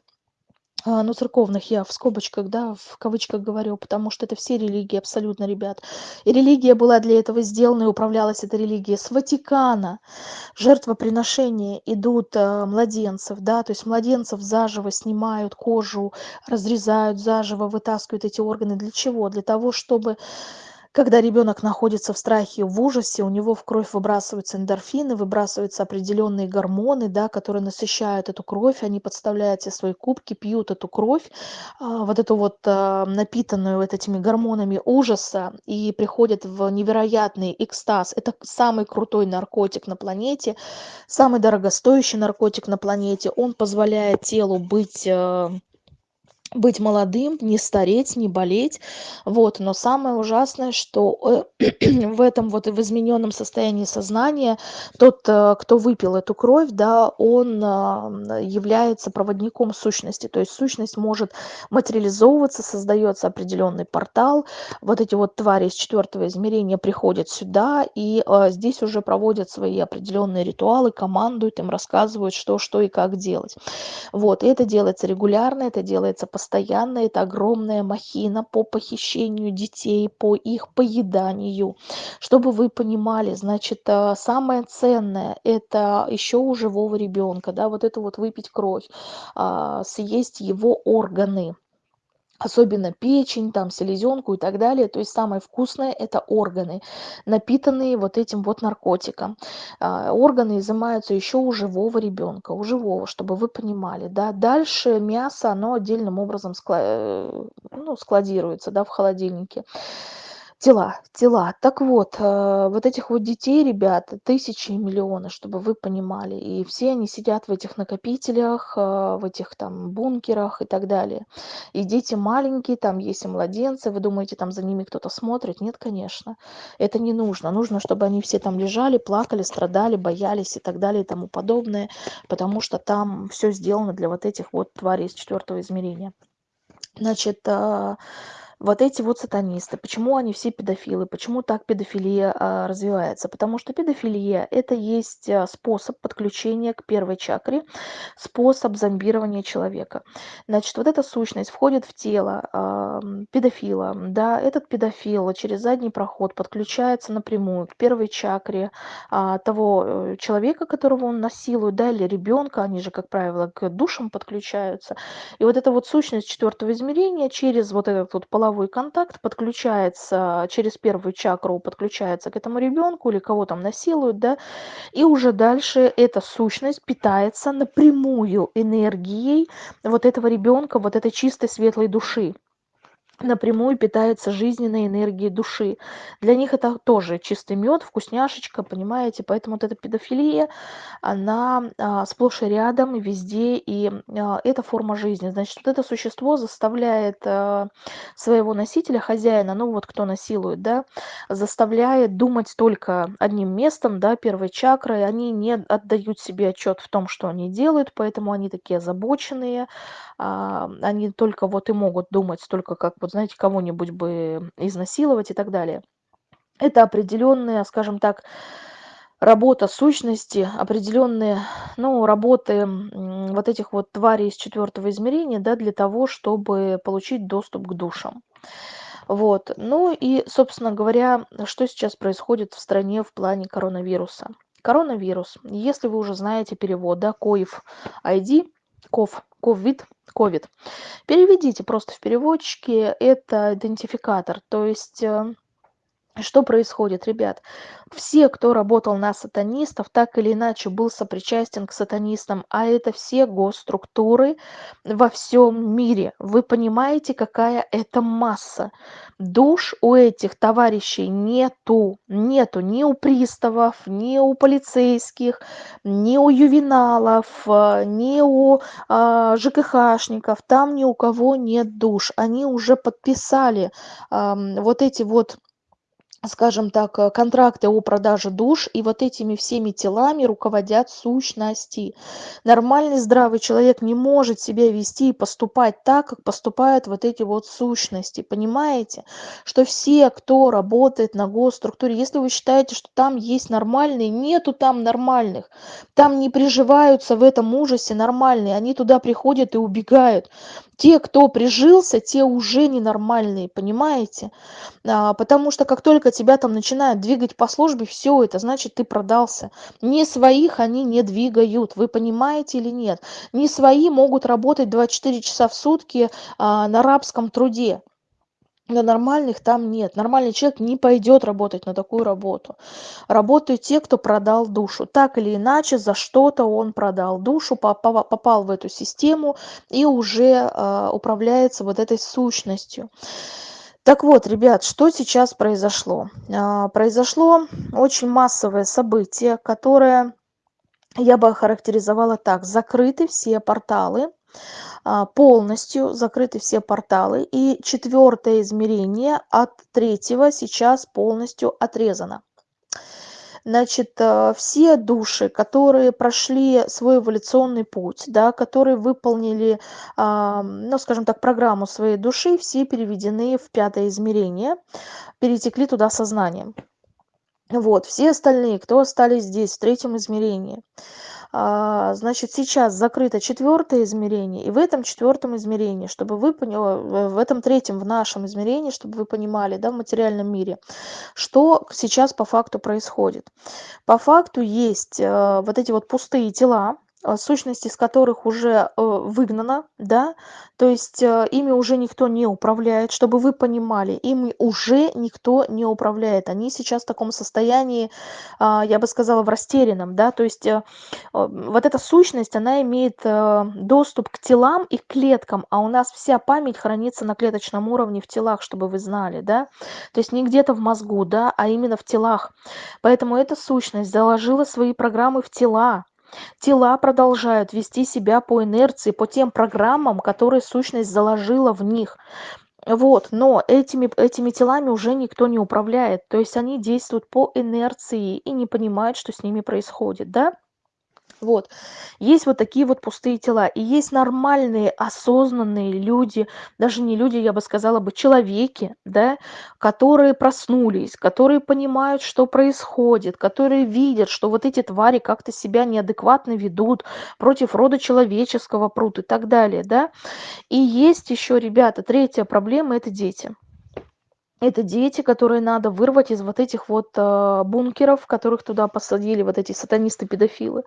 ну, церковных я в скобочках, да, в кавычках говорю, потому что это все религии абсолютно, ребят. И религия была для этого сделана, и управлялась эта религия с Ватикана. Жертвоприношения идут э, младенцев, да, то есть младенцев заживо снимают кожу, разрезают заживо, вытаскивают эти органы. Для чего? Для того, чтобы когда ребенок находится в страхе, в ужасе, у него в кровь выбрасываются эндорфины, выбрасываются определенные гормоны, да, которые насыщают эту кровь, они подставляют все свои кубки, пьют эту кровь, а, вот эту вот а, напитанную вот этими гормонами ужаса, и приходят в невероятный экстаз. Это самый крутой наркотик на планете, самый дорогостоящий наркотик на планете. Он позволяет телу быть э, быть молодым, не стареть, не болеть. Вот. Но самое ужасное, что э, *clears throat* в этом вот в измененном состоянии сознания тот, э, кто выпил эту кровь, да, он а, является проводником сущности. То есть сущность может материализовываться, создается определенный портал. Вот эти вот твари из четвертого измерения приходят сюда, и здесь уже проводят свои определенные ритуалы, командуют им, рассказывают, что, что и как делать. Вот. И это делается регулярно, это делается постоянно постоянно это огромная махина по похищению детей, по их поеданию. Чтобы вы понимали, значит, а, самое ценное – это еще у живого ребенка, да, вот это вот выпить кровь, а, съесть его органы особенно печень, там, селезенку и так далее. То есть самое вкусное – это органы, напитанные вот этим вот наркотиком. А, органы изымаются еще у живого ребенка, у живого, чтобы вы понимали. Да? Дальше мясо, оно отдельным образом э, ну, складируется да, в холодильнике тела тела. Так вот э, вот этих вот детей ребят тысячи и миллионы чтобы вы понимали. И все они сидят в этих накопителях э, в этих там бункерах и так далее. И дети маленькие там есть и младенцы. Вы думаете там за ними кто-то смотрит? Нет конечно. Это не нужно. Нужно чтобы они все там лежали плакали страдали боялись и так далее и тому подобное потому что там все сделано для вот этих вот тварей из четвертого измерения. Значит а, вот эти вот сатанисты, почему они все педофилы, почему так педофилия а, развивается? Потому что педофилия – это есть а, способ подключения к первой чакре, способ зомбирования человека. Значит, вот эта сущность входит в тело а, педофила, да, этот педофил через задний проход подключается напрямую к первой чакре того э, человека, которого он насилует, да, или ребенка, они же, как правило, к душам подключаются. И вот эта вот сущность четвертого измерения через вот этот вот половой половой контакт подключается через первую чакру, подключается к этому ребенку или кого там насилуют, да, и уже дальше эта сущность питается напрямую энергией вот этого ребенка, вот этой чистой светлой души напрямую питается жизненной энергией души. Для них это тоже чистый мед, вкусняшечка, понимаете? Поэтому вот эта педофилия, она а, сплошь и рядом, и везде, и а, это форма жизни. Значит, вот это существо заставляет а, своего носителя, хозяина, ну вот кто насилует, да, заставляет думать только одним местом, да, первой чакрой. Они не отдают себе отчет в том, что они делают, поэтому они такие озабоченные, а, они только вот и могут думать только как вот знаете кого-нибудь бы изнасиловать и так далее. Это определенная скажем так работа сущности определенные ну работы вот этих вот тварей из четвертого измерения да для того чтобы получить доступ к душам. Вот. Ну и собственно говоря что сейчас происходит в стране в плане коронавируса? Коронавирус. Если вы уже знаете перевод да коев id ков ковид ковид. Переведите просто в переводчике это идентификатор. То есть э, что происходит ребят? Все кто работал на сатанистов так или иначе был сопричастен к сатанистам а это все госструктуры во всем мире. Вы понимаете какая это масса? Душ у этих товарищей нету. Нету ни у приставов ни у полицейских ни у ювеналов э, ни у а, жкхшников там ни у кого нет душ. Они уже подписали а, вот эти вот скажем так, э, контракты о продаже душ, и вот этими всеми телами руководят сущности. Нормальный здравый человек не может себя вести и поступать так, как поступают вот эти вот сущности. Понимаете, что все, кто работает на госструктуре, если вы считаете, что там есть нормальные, нету там нормальных. Там не приживаются в этом ужасе нормальные, они туда приходят и убегают те кто прижился те уже ненормальные понимаете? А, потому что как только тебя там начинают двигать по службе все это значит ты продался. Не своих они не двигают вы понимаете или нет? Не свои могут работать 24 часа в сутки а, на рабском труде Но нормальных там нет. Нормальный человек не пойдет работать на такую работу. Работают те, кто продал душу. Так или иначе, за что-то он продал душу, попал в эту систему и уже э, управляется вот этой сущностью. Так вот, ребят, что сейчас произошло? Э, произошло очень массовое событие, которое я бы охарактеризовала так. Закрыты все порталы а, полностью закрыты все порталы и четвертое измерение от третьего сейчас полностью отрезано. Значит э, все души которые прошли свой эволюционный путь да которые выполнили ну скажем так программу своей души все переведены в пятое измерение перетекли туда сознанием вот все остальные кто остались здесь в третьем измерении? а, значит, сейчас закрыто четвертое измерение, и в этом четвертом измерении, чтобы вы поняли, в этом третьем, в нашем измерении, чтобы вы понимали, да, в материальном мире, что сейчас по факту происходит. По факту есть э, вот эти вот пустые тела, а, сущность из которых уже э, выгнана, да, то есть э, ими уже никто не управляет, чтобы вы понимали, ими уже никто не управляет. Они сейчас в таком состоянии, а, я бы сказала, в растерянном, да, то есть э, вот эта сущность, она имеет доступ к телам и клеткам, а у нас вся память хранится на клеточном уровне в телах, чтобы вы знали, да, то есть не где-то в мозгу, да, а именно в телах. Поэтому эта сущность заложила свои программы в тела, Тела продолжают вести себя по инерции, по тем программам, которые сущность заложила в них. Вот, но этими, этими телами уже никто не управляет, то есть они действуют по инерции и не понимают, что с ними происходит, да? Вот. Есть вот такие вот пустые тела. И есть нормальные, осознанные люди, даже не люди, я бы сказала бы, человеки, да, которые проснулись, которые понимают, что происходит, которые видят, что вот эти твари как-то себя неадекватно ведут, против рода человеческого прут и так далее, да. И есть еще, ребята, третья проблема – это дети. Это дети, которые надо вырвать из вот этих вот э, бункеров, которых туда посадили вот эти сатанисты-педофилы.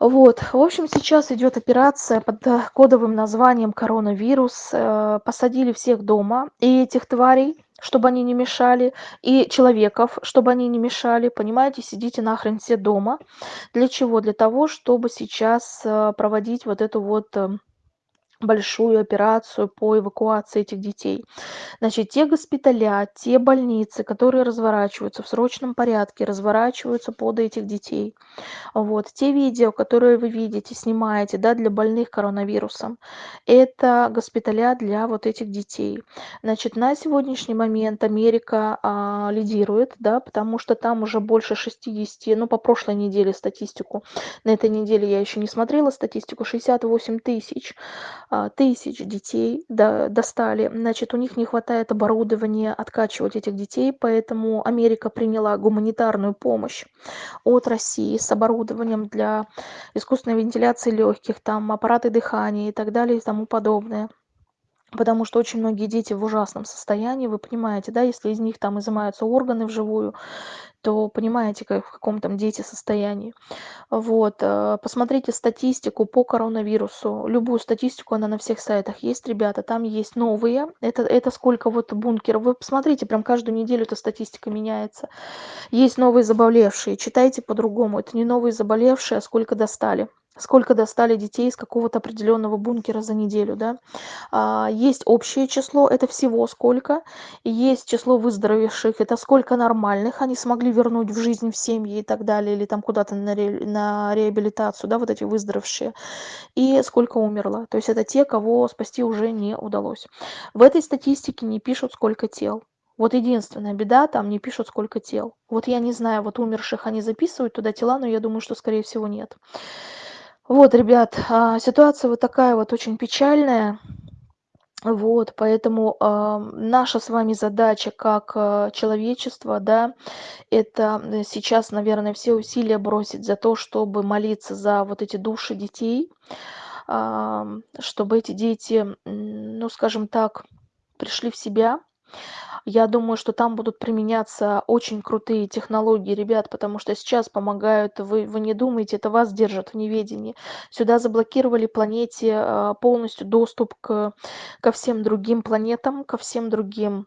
Вот, в общем, сейчас идет операция под э, кодовым названием коронавирус. Э, посадили всех дома, и этих тварей, чтобы они не мешали, и человеков, чтобы они не мешали. Понимаете, сидите нахрен все дома. Для чего? Для того, чтобы сейчас э, проводить вот эту вот большую операцию по эвакуации этих детей. Значит, те госпиталя, те больницы, которые разворачиваются в срочном порядке, разворачиваются под этих детей. Вот. Те видео, которые вы видите, снимаете да, для больных коронавирусом, это госпиталя для вот этих детей. Значит, на сегодняшний момент Америка а, лидирует, да, потому что там уже больше 60, ну, по прошлой неделе статистику, на этой неделе я еще не смотрела статистику, 68 тысяч тысяч детей достали. Значит, у них не хватает оборудования откачивать этих детей, поэтому Америка приняла гуманитарную помощь от России с оборудованием для искусственной вентиляции легких, там аппараты дыхания и так далее и тому подобное. Потому что очень многие дети в ужасном состоянии, вы понимаете, да, если из них там изымаются органы вживую, то понимаете, как, в каком там дети состоянии. Вот, э, посмотрите статистику по коронавирусу. Любую статистику, она на всех сайтах есть, ребята. Там есть новые. Это, это сколько вот бункеров. Вы посмотрите, прям каждую неделю эта статистика меняется. Есть новые заболевшие. Читайте по-другому. Это не новые заболевшие, а сколько достали сколько достали детей из какого-то определенного бункера за неделю, да. А, есть общее число, это всего сколько, есть число выздоровевших, это сколько нормальных они смогли вернуть в жизнь, в семьи и так далее, или там куда-то на, ре, на реабилитацию, да, вот эти выздоровевшие, и сколько умерло. То есть это те, кого спасти уже не удалось. В этой статистике не пишут, сколько тел. Вот единственная беда, там не пишут, сколько тел. Вот я не знаю, вот умерших они записывают туда тела, но я думаю, что, скорее всего, нет. Вот, ребят, а, ситуация вот такая вот очень печальная. Вот, поэтому э, наша с вами задача как э, человечество, да, это сейчас, наверное, все усилия бросить за то, чтобы молиться за вот эти души детей, э, чтобы эти дети, ну, скажем так, пришли в себя, Я думаю, что там будут применяться очень крутые технологии, ребят, потому что сейчас помогают, вы, вы не думаете, это вас держат в неведении. Сюда заблокировали планете а, полностью доступ к, ко всем другим планетам, ко всем другим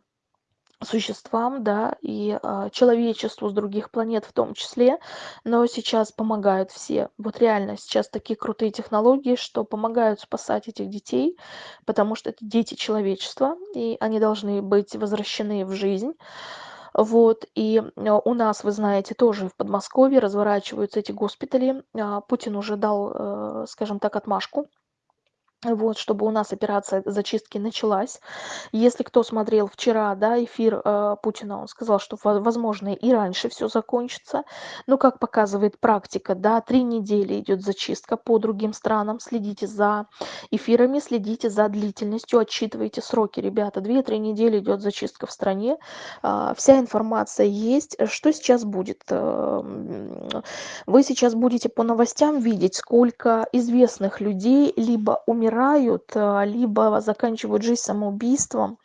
существам, да, и а, человечеству с других планет в том числе, но сейчас помогают все. Вот реально сейчас такие крутые технологии, что помогают спасать этих детей, потому что это дети человечества, и они должны быть возвращены в жизнь. Вот, и а, у нас, вы знаете, тоже в Подмосковье разворачиваются эти госпитали. А, Путин уже дал, э, скажем так, отмашку вот, чтобы у нас операция зачистки началась. Если кто смотрел вчера, да, эфир э, Путина, он сказал, что, возможно, и раньше все закончится. Но, как показывает практика, да, три недели идет зачистка по другим странам. Следите за эфирами, следите за длительностью, отчитывайте сроки, ребята. Две-три недели идет зачистка в стране. Э, вся информация есть. Что сейчас будет? Э, вы сейчас будете по новостям видеть, сколько известных людей либо умирают, умирают, э, либо заканчивают жизнь самоубийством.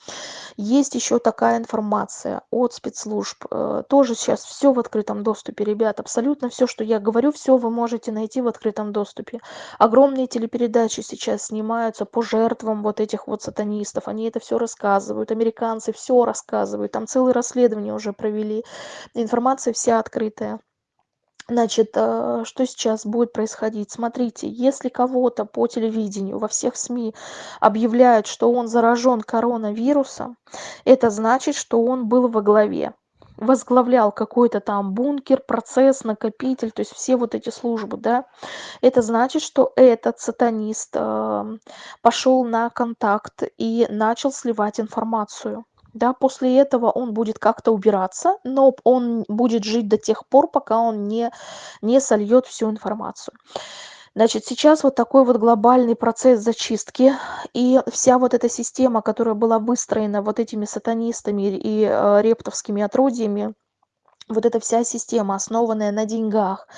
Есть еще такая информация от спецслужб. Э, тоже сейчас все в открытом доступе, ребят. Абсолютно все, что я говорю, все вы можете найти в открытом доступе. Огромные телепередачи сейчас снимаются по жертвам вот этих вот сатанистов. Они это все рассказывают. Американцы все рассказывают. Там целые расследования уже провели. Информация вся открытая. Значит, э, что сейчас будет происходить? Смотрите, если кого-то по телевидению, во всех СМИ объявляют, что он заражен коронавирусом, это значит, что он был во главе. Возглавлял какой-то там бункер, процесс, накопитель, то есть все вот эти службы, да, это значит, что этот сатанист э, пошел на контакт и начал сливать информацию да, после этого он будет как-то убираться, но он будет жить до тех пор, пока он не, не сольет всю информацию. Значит, сейчас вот такой вот глобальный процесс зачистки, и вся вот эта система, которая была выстроена вот этими сатанистами и э, рептовскими отродьями, вот эта вся система, основанная на деньгах,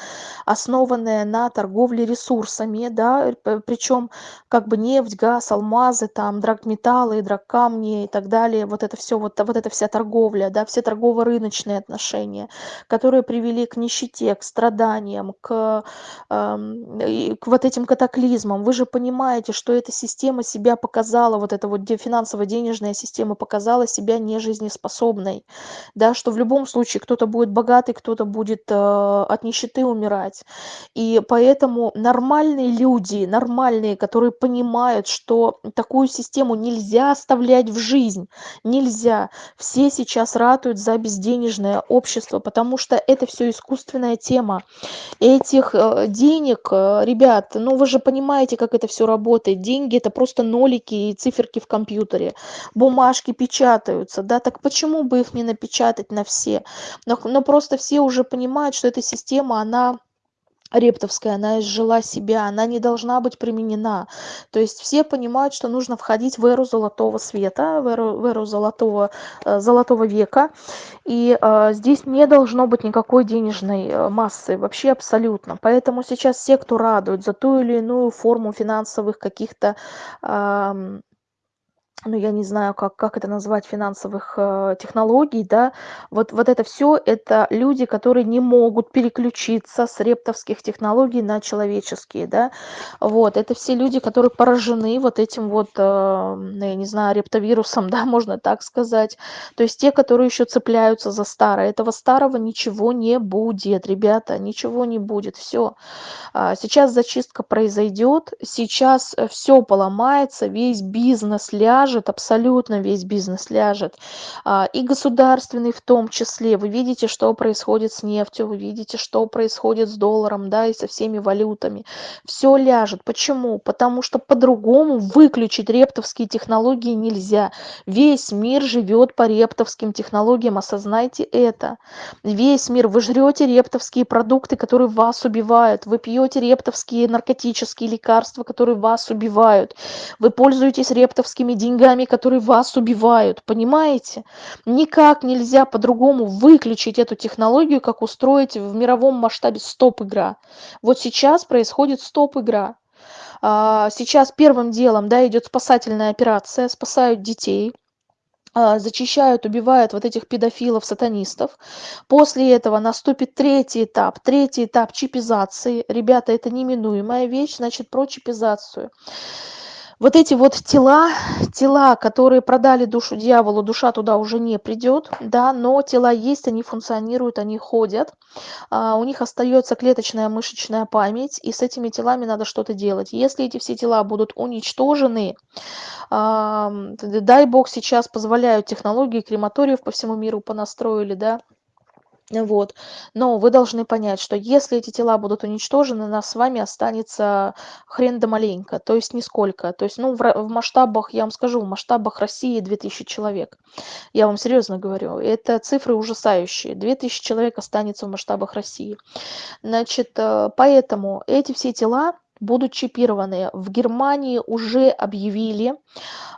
основанная на торговле ресурсами, да, причем как бы нефть, газ, алмазы, там, драгметаллы, драгкамни и так далее, вот это все, вот, вот эта вся торговля, да, все торгово-рыночные отношения, которые привели к нищете, к страданиям, к, э, к вот этим катаклизмам. Вы же понимаете, что эта система себя показала, вот эта вот финансово-денежная система показала себя нежизнеспособной, да, что в любом случае кто-то будет будет богатый, кто-то будет э, от нищеты умирать. И поэтому нормальные люди, нормальные, которые понимают, что такую систему нельзя оставлять в жизнь, нельзя. Все сейчас ратуют за безденежное общество, потому что это все искусственная тема. Этих э, денег, э, ребят, ну вы же понимаете, как это все работает. Деньги это просто нолики и циферки в компьютере. Бумажки печатаются, да, так почему бы их не напечатать на все? Но просто все уже понимают, что эта система, она рептовская, она изжила себя, она не должна быть применена. То есть все понимают, что нужно входить в эру золотого света, в эру, в эру золотого, э, золотого века. И э, здесь не должно быть никакой денежной э, массы, вообще абсолютно. Поэтому сейчас все, кто радует за ту или иную форму финансовых каких-то э, ну, я не знаю, как, как это назвать, финансовых э, технологий, да, вот, вот это все, это люди, которые не могут переключиться с рептовских технологий на человеческие, да, вот, это все люди, которые поражены вот этим вот, э, ну, я не знаю, рептовирусом, *laughs* да, можно так сказать, то есть те, которые еще цепляются за старое, этого старого ничего не будет, ребята, ничего не будет, все, а, сейчас зачистка произойдет, сейчас э, все поломается, весь бизнес ляжет, ляжет, абсолютно весь бизнес ляжет, а, и государственный в том числе. Вы видите, что происходит с нефтью, вы видите, что происходит с долларом, да, и со всеми валютами. Все ляжет. Почему? Потому что по-другому выключить рептовские технологии нельзя. Весь мир живет по рептовским технологиям, осознайте это. Весь мир. Вы жрете рептовские продукты, которые вас убивают. Вы пьете рептовские наркотические лекарства, которые вас убивают. Вы пользуетесь рептовскими деньгами деньгами, которые вас убивают, понимаете? Никак нельзя по-другому выключить эту технологию, как устроить в мировом масштабе стоп-игра. Вот сейчас происходит стоп-игра. А, сейчас первым делом да, идет спасательная операция, спасают детей, а, зачищают, убивают вот этих педофилов, сатанистов. После этого наступит третий этап. Третий этап чипизации. Ребята, это неминуемая вещь, значит, про чипизацию. Вот эти вот тела, тела, которые продали душу дьяволу, душа туда уже не придет, да, но тела есть, они функционируют, они ходят, а, у них остается клеточная мышечная память, и с этими телами надо что-то делать. Если эти все тела будут уничтожены, дай бог сейчас позволяют технологии, крематориев по всему миру понастроили, да, вот. Но вы должны понять, что если эти тела будут уничтожены, нас с вами останется хрен да маленько, то есть нисколько. То есть, ну, в, в масштабах, я вам скажу, в масштабах России 2000 человек. Я вам серьезно говорю, это цифры ужасающие. 2000 человек останется в масштабах России. Значит, э, поэтому эти все тела будут чипированы. В Германии уже объявили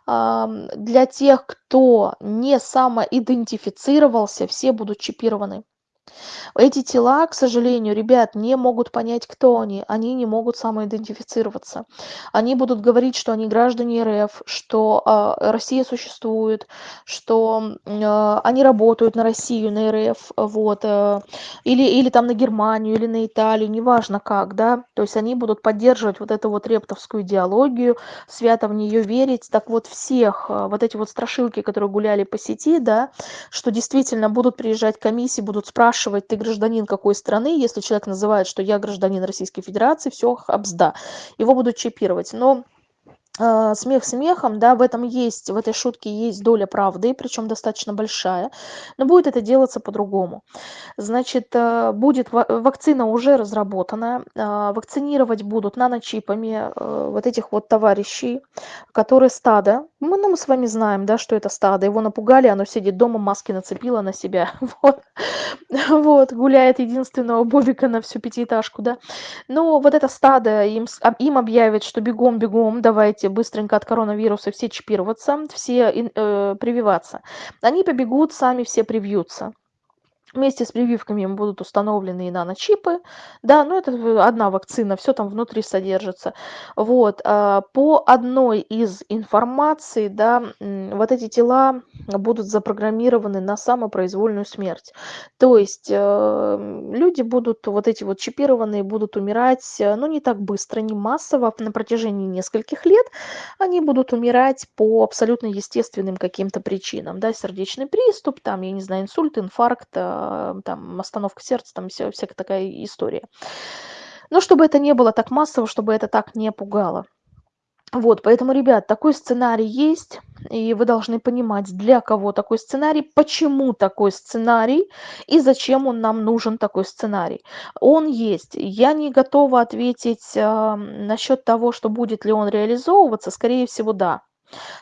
для тех, кто не самоидентифицировался, все будут чипированы. Эти тела, к сожалению, ребят, не могут понять, кто они. Они не могут самоидентифицироваться. Они будут говорить, что они граждане РФ, что э, Россия существует, что э, они работают на Россию, на РФ, вот, э, или, или там на Германию, или на Италию, неважно как, да. То есть они будут поддерживать вот эту вот рептовскую идеологию, свято в нее верить. Так вот, всех э, вот эти вот страшилки, которые гуляли по сети, да, что действительно будут приезжать комиссии, будут спрашивать, ты гражданин какой страны, если человек называет, что я гражданин Российской Федерации, все, обзда, его будут чипировать. Но смех смехом, да, в этом есть, в этой шутке есть доля правды, причем достаточно большая, но будет это делаться по-другому. Значит, э, будет вакцина уже разработана, э, вакцинировать будут наночипами э, вот этих вот товарищей, которые стадо, мы, ну, мы с вами знаем, да, что это стадо, его напугали, оно сидит дома, маски нацепило на себя, *laughs* вот, вот, гуляет единственного Бобика на всю пятиэтажку, да. Но вот это стадо, им, им объявят, что бегом, бегом, давайте быстренько от коронавируса все чипироваться, все э, прививаться. Они побегут, сами все привьются. Вместе с прививками им будут установлены и наночипы. Да, ну это одна вакцина, все там внутри содержится. Вот, а, по одной из информаций, да, вот эти тела будут запрограммированы на самопроизвольную смерть. То есть э, люди будут, вот эти вот чипированные, будут умирать, э, ну не так быстро, не массово, на протяжении нескольких лет. Они будут умирать по абсолютно естественным каким-то причинам, да, сердечный приступ, там, я не знаю, инсульт, инфаркт, а, там остановка сердца, там вся, всякая такая история. Но чтобы это не было так массово, чтобы это так не пугало. Вот, поэтому, ребят, такой сценарий есть, и вы должны понимать, для кого такой сценарий, почему такой сценарий и зачем он нам нужен такой сценарий. Он есть. Я не готова ответить э, насчет того, что будет ли он реализовываться, скорее всего, да.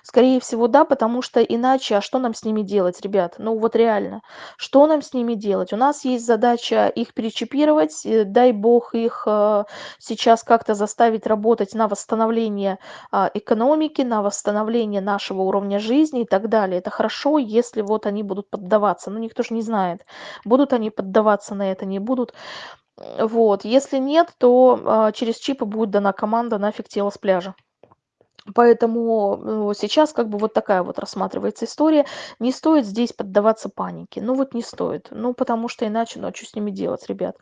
Скорее всего, да, потому что иначе, а что нам с ними делать, ребят? Ну вот реально, что нам с ними делать? У нас есть задача их перечипировать, э, дай бог их э, сейчас как-то заставить работать на восстановление а, экономики, на восстановление нашего уровня жизни и так далее. Это хорошо, если вот они будут поддаваться, но никто же не знает, будут они поддаваться на это, не будут. Вот, если нет, то а, через чипы будет дана команда нафиг тело с пляжа. Поэтому ну, сейчас как бы вот такая вот рассматривается история. Не стоит здесь поддаваться панике. Ну вот не стоит. Ну потому что иначе, ну а что с ними делать, ребят?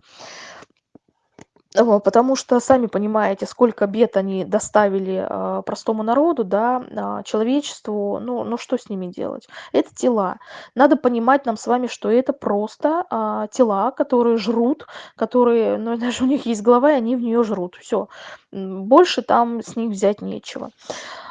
Потому что сами понимаете, сколько бед они доставили а, простому народу, да, а, человечеству. Ну, ну что с ними делать? Это тела. Надо понимать нам с вами, что это просто а, тела, которые жрут, которые, ну *laughs* даже у них есть голова, и они в нее жрут. Все. Больше там с них взять нечего.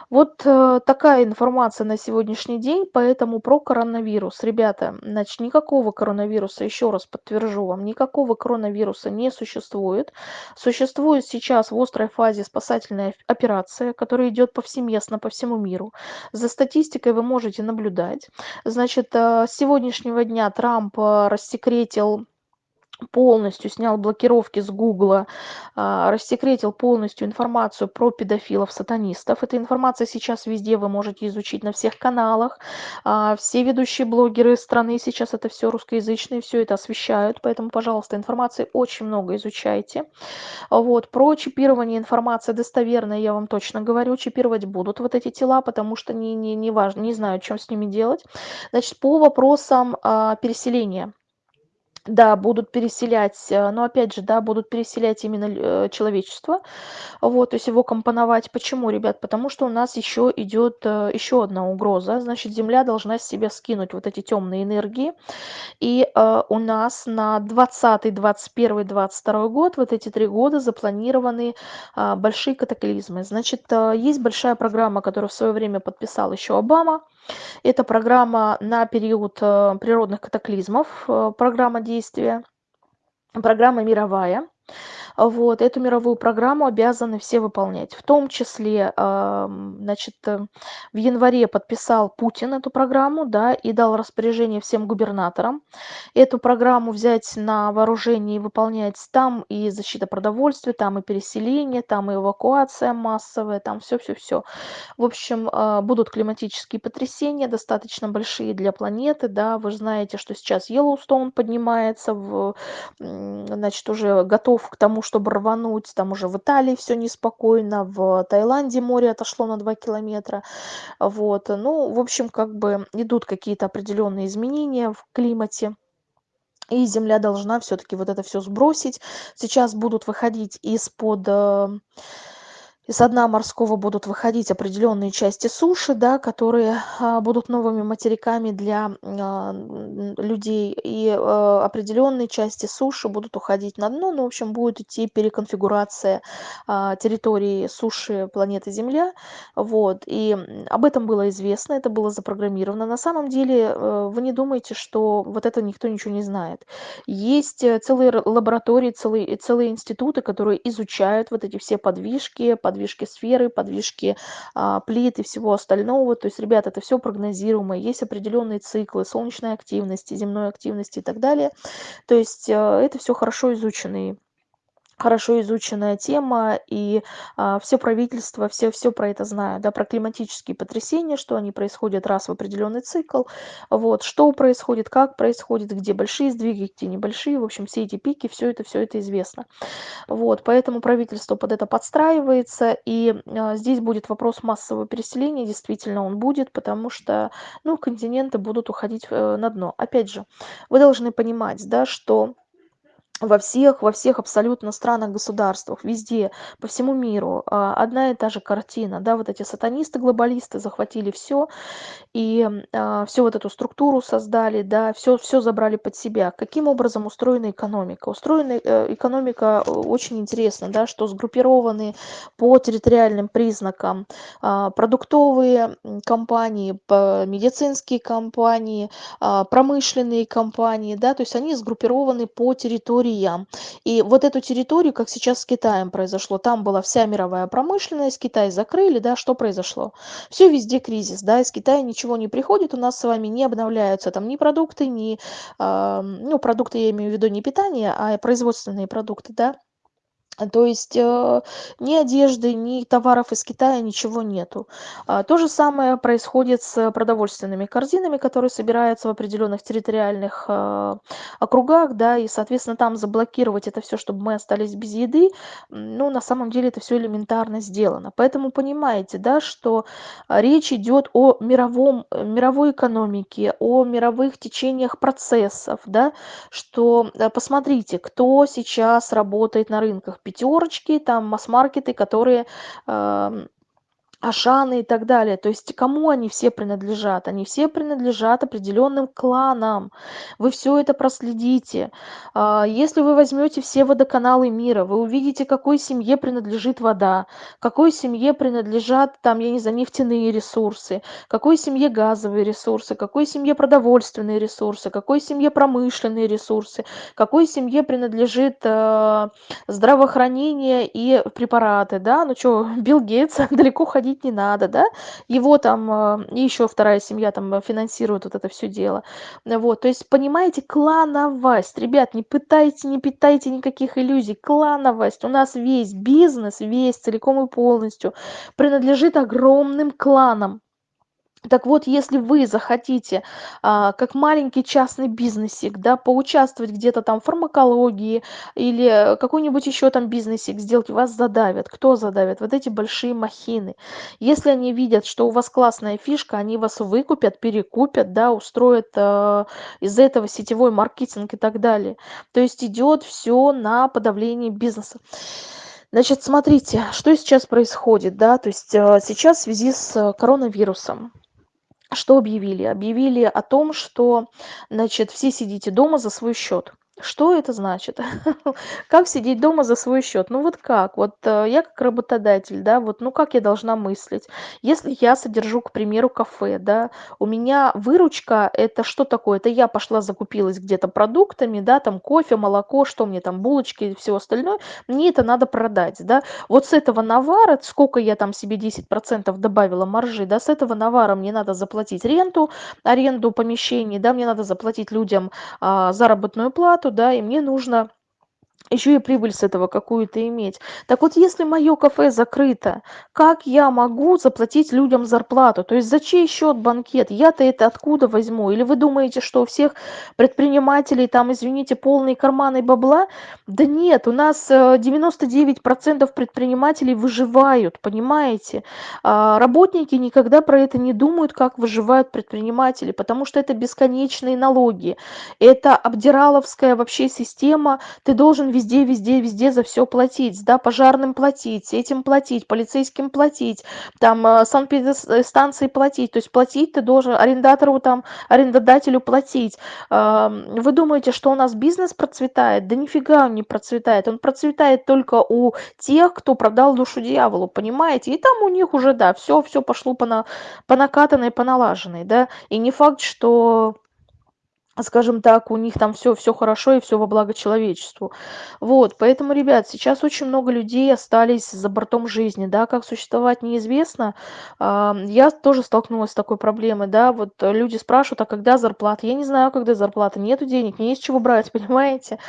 Вот э, такая информация на сегодняшний день, поэтому про коронавирус. Ребята, значит, никакого коронавируса, еще раз подтвержу вам, никакого коронавируса не существует. Существует сейчас в острой фазе спасательная операция, которая идет повсеместно по всему миру. За статистикой вы можете наблюдать. Значит, э, с сегодняшнего дня Трамп э, рассекретил полностью снял блокировки с Гугла, а, рассекретил полностью информацию про педофилов-сатанистов. Эта информация сейчас везде, вы можете изучить на всех каналах. А, все ведущие блогеры страны сейчас это все русскоязычные, все это освещают, поэтому, пожалуйста, информации очень много изучайте. Вот, про чипирование информации достоверная, я вам точно говорю, чипировать будут вот эти тела, потому что не, не, не важно, не знаю, что с ними делать. Значит, по вопросам а, переселения. Да, будут переселять, э, но опять же, да, будут переселять именно э, человечество, вот, то есть его компоновать. Почему, ребят? Потому что у нас еще идет э, еще одна угроза, значит, Земля должна с себя скинуть вот эти темные энергии, и у нас на 20, 21, 22 год, вот эти три года запланированы а, большие катаклизмы. Значит, есть большая программа, которую в свое время подписал еще Обама, это программа на период э, природных катаклизмов, э, программа действия, программа мировая. Вот, эту мировую программу обязаны все выполнять. В том числе, значит, э, в январе подписал Путин эту программу, да, и дал распоряжение всем губернаторам эту программу взять на вооружение и выполнять. Там и защита продовольствия, там и переселение, там и эвакуация массовая, там все-все-все. В общем, а, будут климатические потрясения, достаточно большие для планеты, да, вы знаете, что сейчас Йеллоустоун поднимается, в, значит, уже готов к тому, чтобы рвануть, там уже в Италии все неспокойно, в Таиланде море отошло на 2 километра, вот, ну, в общем, как бы идут какие-то определенные изменения в климате, и Земля должна все-таки вот это все сбросить. Сейчас будут выходить из-под э, из дна морского будут выходить определенные части суши, да, которые а, будут новыми материками для а, людей, и а, определенные части суши будут уходить на дно, ну, в общем, будет идти переконфигурация территории суши планеты Земля, вот, и об этом было известно, это было запрограммировано. На самом деле, э, вы не думайте, что вот это никто ничего не знает. Есть э, целые лаборатории, целые, целые институты, которые изучают вот эти все подвижки, подвижки подвижки сферы, подвижки а, плит и всего остального. То есть, ребята, это все прогнозируемо, есть определенные циклы солнечной активности, земной активности и так далее. То есть, а, это все хорошо изученные хорошо изученная тема, и а, все правительства, все, все про это знают, да, про климатические потрясения, что они происходят раз в определенный цикл, вот, что происходит, как происходит, где большие сдвиги, где небольшие, в общем, все эти пики, все это, все это известно. Вот, поэтому правительство под это подстраивается, и а, здесь будет вопрос массового переселения, действительно он будет, потому что, ну, континенты будут уходить э, на дно. Опять же, вы должны понимать, да, что во всех во всех абсолютно странах государствах везде по всему миру а, одна и та же картина да вот эти сатанисты глобалисты захватили все и а, всю вот эту структуру создали да все все забрали под себя. Каким образом устроена экономика? Устроена э, экономика э, очень интересно да что сгруппированы по территориальным признакам а, продуктовые компании медицинские компании промышленные компании да то есть они сгруппированы по территории территориям. И вот эту территорию, как сейчас с Китаем произошло, там была вся мировая промышленность, Китай закрыли, да, что произошло? Все везде кризис, да, из Китая ничего не приходит, у нас с вами не обновляются там ни продукты, ни, э, ну, продукты я имею в виду не питание, а производственные продукты, да, то есть э, ни одежды, ни товаров из Китая, ничего нету. А, то же самое происходит с продовольственными корзинами, которые собираются в определенных территориальных э, округах, да, и, соответственно, там заблокировать это все, чтобы мы остались без еды, ну, на самом деле это все элементарно сделано. Поэтому понимаете, да, что речь идет о мировом, мировой экономике, о мировых течениях процессов, да, что э, посмотрите, кто сейчас работает на рынках пятерочки, там масс-маркеты, которые эм, Ашаны и так далее. То есть кому они все принадлежат? Они все принадлежат определенным кланам. Вы все это проследите. А, если вы возьмете все водоканалы мира, вы увидите, какой семье принадлежит вода, какой семье принадлежат, там, я не знаю, нефтяные ресурсы, какой семье газовые ресурсы, какой семье продовольственные ресурсы, какой семье промышленные ресурсы, какой семье принадлежит э, здравоохранение и препараты. Да? Ну что, *laughs* Билл Гейтс *laughs* далеко ходить разводить не надо, да, его там и еще вторая семья там финансирует вот это все дело. Вот, то есть, понимаете, клановость. Ребят, не пытайте, не питайте никаких иллюзий. Клановость. У нас весь бизнес, весь целиком и полностью принадлежит огромным кланам. Так вот, если вы захотите, а, как маленький частный бизнесик, да, поучаствовать где-то там в фармакологии или какой-нибудь еще там бизнесик сделать, вас задавят. Кто задавит? Вот эти большие махины. Если они видят, что у вас классная фишка, они вас выкупят, перекупят, да, устроят э, из этого сетевой маркетинг и так далее. То есть идет все на подавление бизнеса. Значит, смотрите, что сейчас происходит, да, то есть э, сейчас в связи с коронавирусом что объявили? Объявили о том, что, значит, все сидите дома за свой счет. Что это значит? *laughs* Как сидеть дома за свой счет? Ну вот как? Вот э, я как работодатель, да, вот ну как я должна мыслить? Если я содержу, к примеру, кафе, да, у меня выручка это что такое? Это я пошла закупилась где-то продуктами, да, там кофе, молоко, что мне там, булочки и все остальное, мне это надо продать, да. Вот с этого навара, сколько я там себе 10% добавила маржи, да, с этого навара мне надо заплатить ренту, аренду помещений, да, мне надо заплатить людям а, заработную плату, да, и мне нужно еще и прибыль с этого какую-то иметь. Так вот, если мое кафе закрыто, как я могу заплатить людям зарплату? То есть за чей счет банкет? Я-то это откуда возьму? Или вы думаете, что у всех предпринимателей там, извините, полные карманы бабла? Да нет, у нас 99% э, предпринимателей выживают, понимаете? А работники никогда про это не думают, как выживают предприниматели, потому что это бесконечные налоги. Это обдираловская вообще система. Ты должен везде везде везде за все платить да пожарным платить этим платить полицейским платить там э, санэпидстанции платить. То есть платить ты должен арендатору там арендодателю платить. Вы думаете что у нас бизнес процветает? Да нифига он не процветает. Он процветает только у тех кто продал душу дьяволу понимаете? И там у них уже да все все пошло по на по накатанной по налаженной да. И не факт что скажем так, у них там все все хорошо и все во благо человечеству. Вот, поэтому, ребят, сейчас очень много людей остались за бортом жизни, да, как существовать неизвестно. А, я тоже столкнулась с такой проблемой, да, вот люди спрашивают, а когда зарплата? Я не знаю, когда зарплата, нету денег, не есть чего брать, *laughs* понимаете?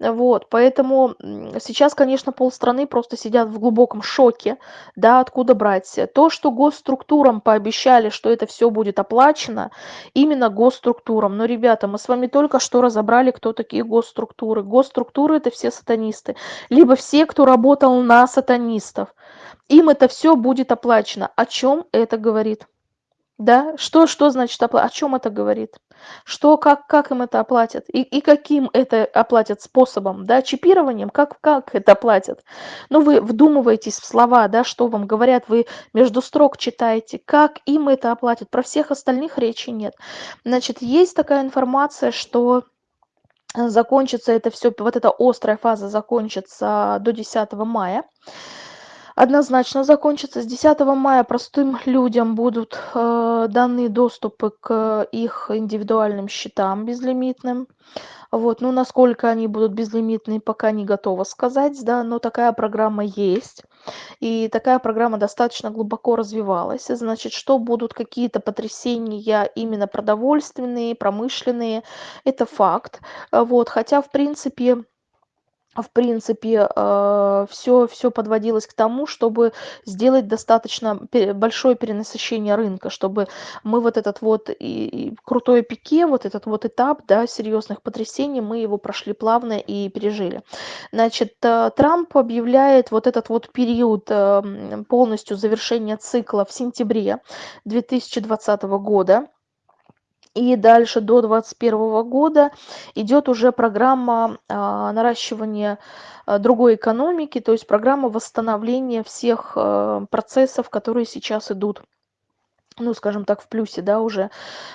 Вот, поэтому сейчас, конечно, полстраны просто сидят в глубоком шоке, да, откуда брать. То, что госструктурам пообещали, что это все будет оплачено, именно госструктурам, но, ребята, мы с вами только что разобрали, кто такие госструктуры. Госструктуры – это все сатанисты, либо все, кто работал на сатанистов. Им это все будет оплачено. О чем это говорит? Да, что, что значит оплата? О чем это говорит? Что, как, как им это оплатят? И, и каким это оплатят способом? Да, чипированием? Как, как это оплатят? Ну, вы вдумываетесь в слова, да, что вам говорят, вы между строк читаете, как им это оплатят. Про всех остальных речи нет. Значит, есть такая информация, что закончится это все, вот эта острая фаза закончится до 10 мая однозначно закончится. С 10 мая простым людям будут э, даны доступы к их индивидуальным счетам безлимитным. Вот, ну, насколько они будут безлимитные, пока не готова сказать, да, но такая программа есть. И такая программа достаточно глубоко развивалась. Значит, что будут какие-то потрясения именно продовольственные, промышленные, это факт. Вот, хотя, в принципе, в принципе, э, все все подводилось к тому, чтобы сделать достаточно большое перенасыщение рынка, чтобы мы вот этот вот и, крутой пике, вот этот вот этап, да, серьезных потрясений, мы его прошли плавно и пережили. Значит, э, Трамп объявляет вот этот вот период э, полностью завершения цикла в сентябре 2020 года и дальше до 2021 года идет уже программа а, наращивания а, другой экономики, то есть программа восстановления всех а, процессов, которые сейчас идут ну, скажем так, в плюсе, да, уже.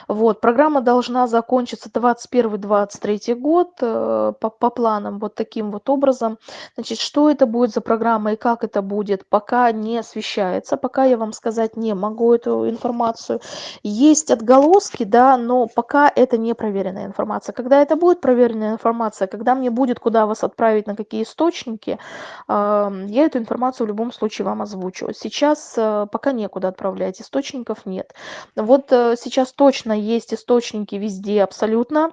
Вот, программа должна закончиться 21-23 год э, по, по планам вот таким вот образом. Значит, что это будет за программа и как это будет, пока не освещается, пока я вам сказать не могу эту информацию. Есть отголоски, да, но пока это не проверенная информация. Когда это будет проверенная информация, когда мне будет куда вас отправить, на какие источники, э, я эту информацию в любом случае вам озвучу. Сейчас э, пока некуда отправлять, источников нет. Вот э, сейчас точно есть источники везде абсолютно.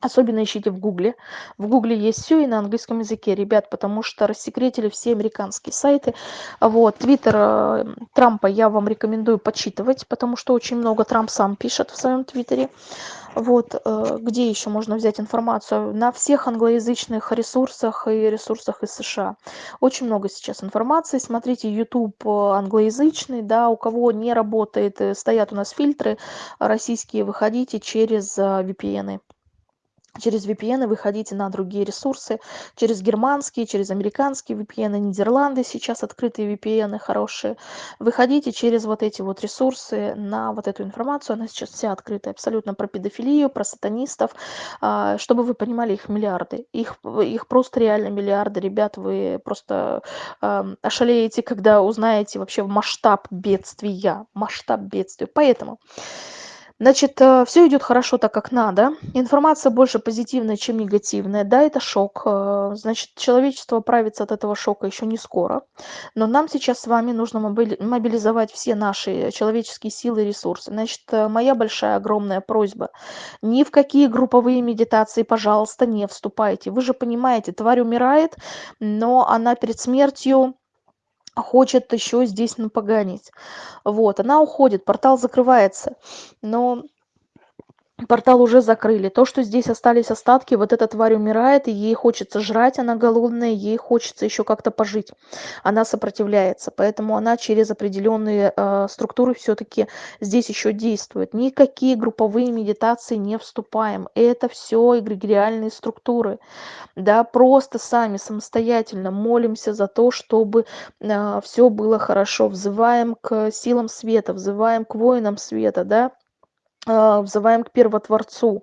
Особенно ищите в Гугле. В Гугле есть все и на английском языке, ребят, потому что рассекретили все американские сайты. Вот, Твиттер э, Трампа я вам рекомендую почитывать, потому что очень много Трамп сам пишет в своем Твиттере. Вот, э, где еще можно взять информацию? На всех англоязычных ресурсах и ресурсах из США. Очень много сейчас информации. Смотрите, YouTube англоязычный, да, у кого не работает, стоят у нас фильтры российские, выходите через VPN. -ы через VPN выходите на другие ресурсы, через германские, через американские VPN, Нидерланды сейчас открытые VPN хорошие. Выходите через вот эти вот ресурсы на вот эту информацию, она сейчас вся открытая абсолютно про педофилию, про сатанистов, а, чтобы вы понимали, их миллиарды, их, их просто реально миллиарды, ребят, вы просто ошалеете, когда узнаете вообще масштаб бедствия, масштаб бедствия. Поэтому Значит, э, все идет хорошо так, как надо. Информация больше позитивная, чем негативная. Да, это шок. Э, значит, человечество оправится от этого шока еще не скоро. Но нам сейчас с вами нужно мобилизовать все наши человеческие силы и ресурсы. Значит, э, моя большая, огромная просьба. Ни в какие групповые медитации, пожалуйста, не вступайте. Вы же понимаете, тварь умирает, но она перед смертью хочет еще здесь напоганить. Вот, она уходит, портал закрывается. Но портал уже закрыли. То, что здесь остались остатки, вот эта тварь умирает, и ей хочется жрать, она голодная, ей хочется еще как-то пожить. Она сопротивляется, поэтому она через определенные э, структуры все-таки здесь еще действует. Никакие групповые медитации не вступаем. Это все эгрегориальные структуры. Да, просто сами самостоятельно молимся за то, чтобы э, все было хорошо. Взываем к силам света, взываем к воинам света, да, взываем к первотворцу,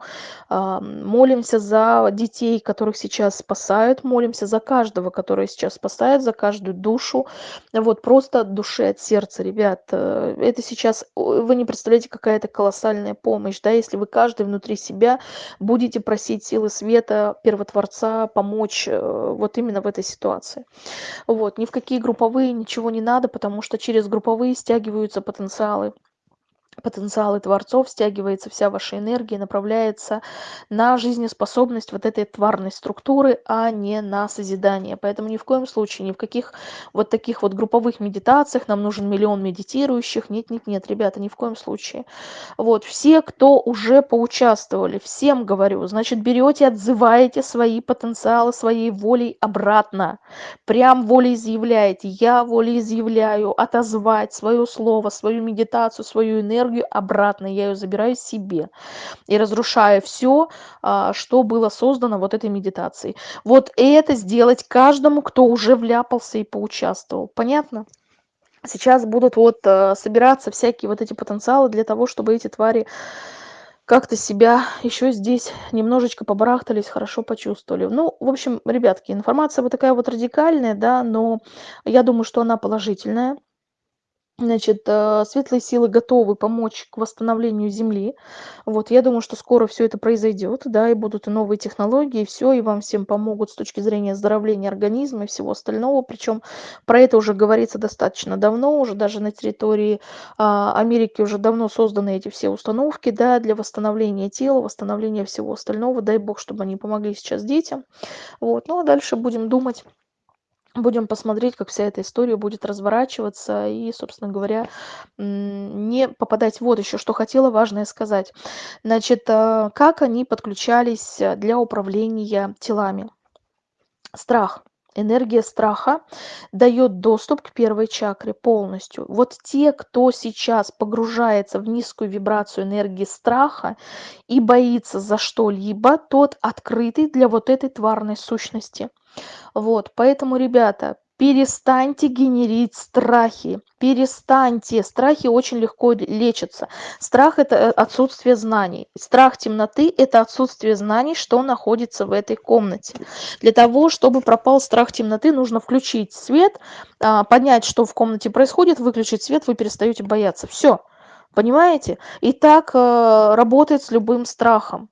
а, молимся за детей, которых сейчас спасают, молимся за каждого, который сейчас спасает, за каждую душу. Вот просто от души, от сердца, ребят. Э, это сейчас, вы не представляете, какая это колоссальная помощь, да, если вы каждый внутри себя будете просить силы света, первотворца помочь э, вот именно в этой ситуации. Вот, ни в какие групповые ничего не надо, потому что через групповые стягиваются потенциалы потенциалы творцов, стягивается вся ваша энергия, направляется на жизнеспособность вот этой тварной структуры, а не на созидание. Поэтому ни в коем случае, ни в каких вот таких вот групповых медитациях нам нужен миллион медитирующих. Нет, нет, нет, ребята, ни в коем случае. Вот, все, кто уже поучаствовали, всем говорю, значит, берете, отзываете свои потенциалы своей волей обратно. Прям волеизъявляете. Я волеизъявляю отозвать свое слово, свою медитацию, свою энергию энергию обратно, я ее забираю себе и разрушаю все, а, что было создано вот этой медитацией. Вот это сделать каждому, кто уже вляпался и поучаствовал. Понятно? Сейчас будут вот э, собираться всякие вот эти потенциалы для того, чтобы эти твари как-то себя еще здесь немножечко побарахтались, хорошо почувствовали. Ну, в общем, ребятки, информация вот такая вот радикальная, да, но я думаю, что она положительная. Значит, э, светлые силы готовы помочь к восстановлению Земли. Вот, я думаю, что скоро все это произойдет, да, и будут и новые технологии, и все, и вам всем помогут с точки зрения оздоровления организма и всего остального. Причем про это уже говорится достаточно давно, уже даже на территории а, Америки уже давно созданы эти все установки, да, для восстановления тела, восстановления всего остального. Дай бог, чтобы они помогли сейчас детям. Вот, ну а дальше будем думать будем посмотреть, как вся эта история будет разворачиваться и, собственно говоря, не попадать. Вот еще что хотела важное сказать. Значит, э, как они подключались для управления телами. Страх. Энергия страха дает доступ к первой чакре полностью. Вот те, кто сейчас погружается в низкую вибрацию энергии страха и боится за что-либо, тот открытый для вот этой тварной сущности. Вот, поэтому, ребята, Перестаньте генерить страхи. Перестаньте. Страхи очень легко лечатся. Страх – это э, отсутствие знаний. Страх темноты – это отсутствие знаний, что находится в этой комнате. Для того, чтобы пропал страх темноты, нужно включить свет, а, понять, что в комнате происходит, выключить свет, вы перестаете бояться. Все. Понимаете? И так э, работает с любым страхом.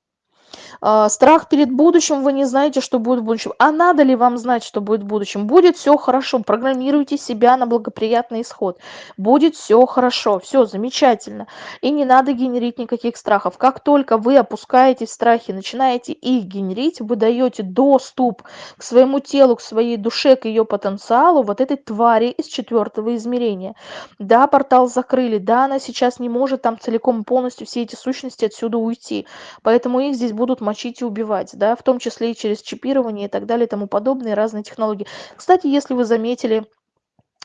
А, страх перед будущим, вы не знаете, что будет в будущем. А надо ли вам знать, что будет в будущем? Будет все хорошо, программируйте себя на благоприятный исход. Будет все хорошо, все замечательно. И не надо генерить никаких страхов. Как только вы опускаете страхи, начинаете их генерить, вы даете доступ к своему телу, к своей душе, к ее потенциалу, вот этой твари из четвертого измерения. Да, портал закрыли, да, она сейчас не может там целиком полностью все эти сущности отсюда уйти. Поэтому их здесь будут мочить и убивать, да, в том числе и через чипирование и так далее и тому подобные разные технологии. Кстати, если вы заметили,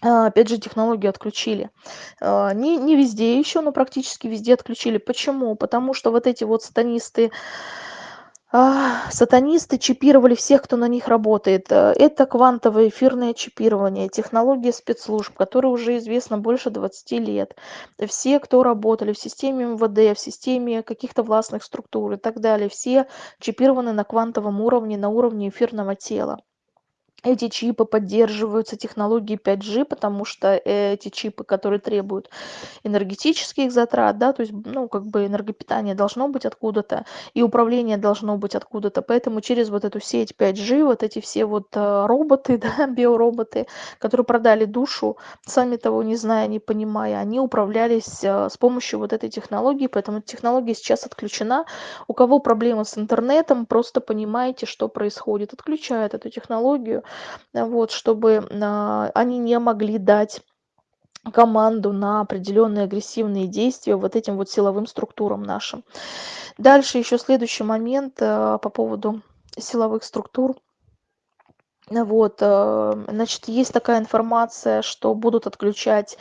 а, опять же, технологию отключили. А, не, не везде еще, но практически везде отключили. Почему? Потому что вот эти вот сатанисты, сатанисты чипировали всех, кто на них работает. Э, это квантовое эфирное чипирование, технология спецслужб, которая уже известна больше 20 лет. Все, кто работали в системе МВД, в системе каких-то властных структур и так далее, все чипированы на квантовом уровне, на уровне эфирного тела эти чипы поддерживаются технологией 5G, потому что эти чипы, которые требуют энергетических затрат, да, то есть, ну, как бы энергопитание должно быть откуда-то, и управление должно быть откуда-то, поэтому через вот эту сеть 5G, вот эти все вот э, роботы, *laughs* да, биороботы, которые продали душу, сами того не зная, не понимая, они управлялись э, с помощью вот этой технологии, поэтому технология сейчас отключена. У кого проблемы с интернетом, просто понимаете, что происходит, отключают эту технологию, вот, чтобы а, они не могли дать команду на определенные агрессивные действия вот этим вот силовым структурам нашим. Дальше еще следующий момент а, по поводу силовых структур. Вот, э, значит, есть такая информация, что будут отключать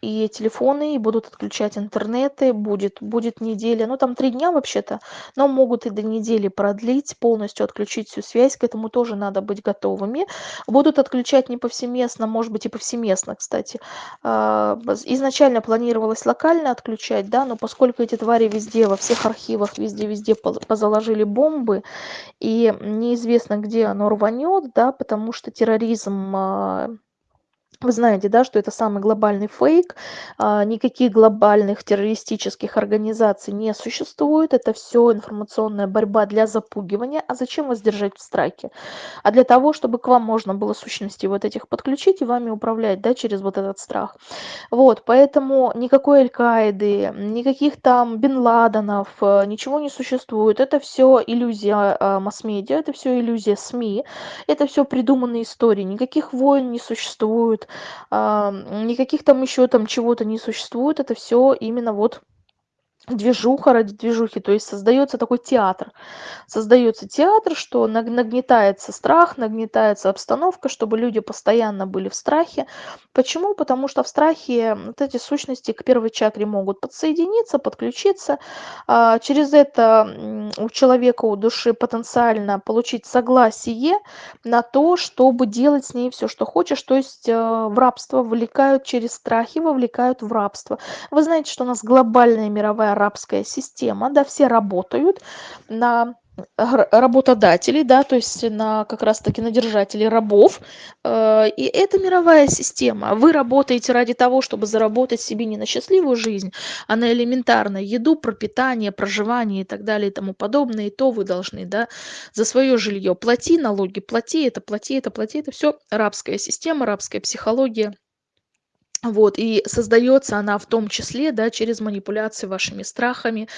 и телефоны, и будут отключать интернеты, будет, будет неделя, ну там три дня вообще-то, но могут и до недели продлить, полностью отключить всю связь, к этому тоже надо быть готовыми. Будут отключать не повсеместно, может быть и повсеместно, кстати. А, изначально планировалось локально отключать, да, но поскольку эти твари везде, во всех архивах, везде-везде позаложили бомбы, и неизвестно, где оно рванет, рванет, да, потому что терроризм а, вы знаете, да, что это самый глобальный фейк, а, никаких глобальных террористических организаций не существует, это все информационная борьба для запугивания. А зачем вас держать в страхе? А для того, чтобы к вам можно было сущности вот этих подключить и вами управлять, да, через вот этот страх. Вот, поэтому никакой Аль-Каиды, никаких там Бен Ладенов, э, ничего не существует. Это все иллюзия а, масс-медиа, это все иллюзия СМИ, это все придуманные истории. Никаких войн не существует, никаких там еще там чего-то не существует. Это все именно вот движуха ради движухи, то есть создается такой театр. Создается театр, что нагнетается страх, нагнетается обстановка, чтобы люди постоянно были в страхе. Почему? Потому что в страхе вот эти сущности к первой чакре могут подсоединиться, подключиться. А через это у человека, у души потенциально получить согласие на то, чтобы делать с ней все, что хочешь, то есть э, в рабство вовлекают через страхи, вовлекают в рабство. Вы знаете, что у нас глобальная мировая арабская система, да, все работают на работодателей, да, то есть на как раз-таки на держателей рабов. Э, и это мировая система. Вы работаете ради того, чтобы заработать себе не на счастливую жизнь, а на элементарную еду, пропитание, проживание и так далее и тому подобное. И то вы должны, да, за свое жилье плати налоги, плати это, плати это, плати это. Все рабская система, рабская психология. Вот, и создается она в том числе, да, через манипуляции вашими страхами,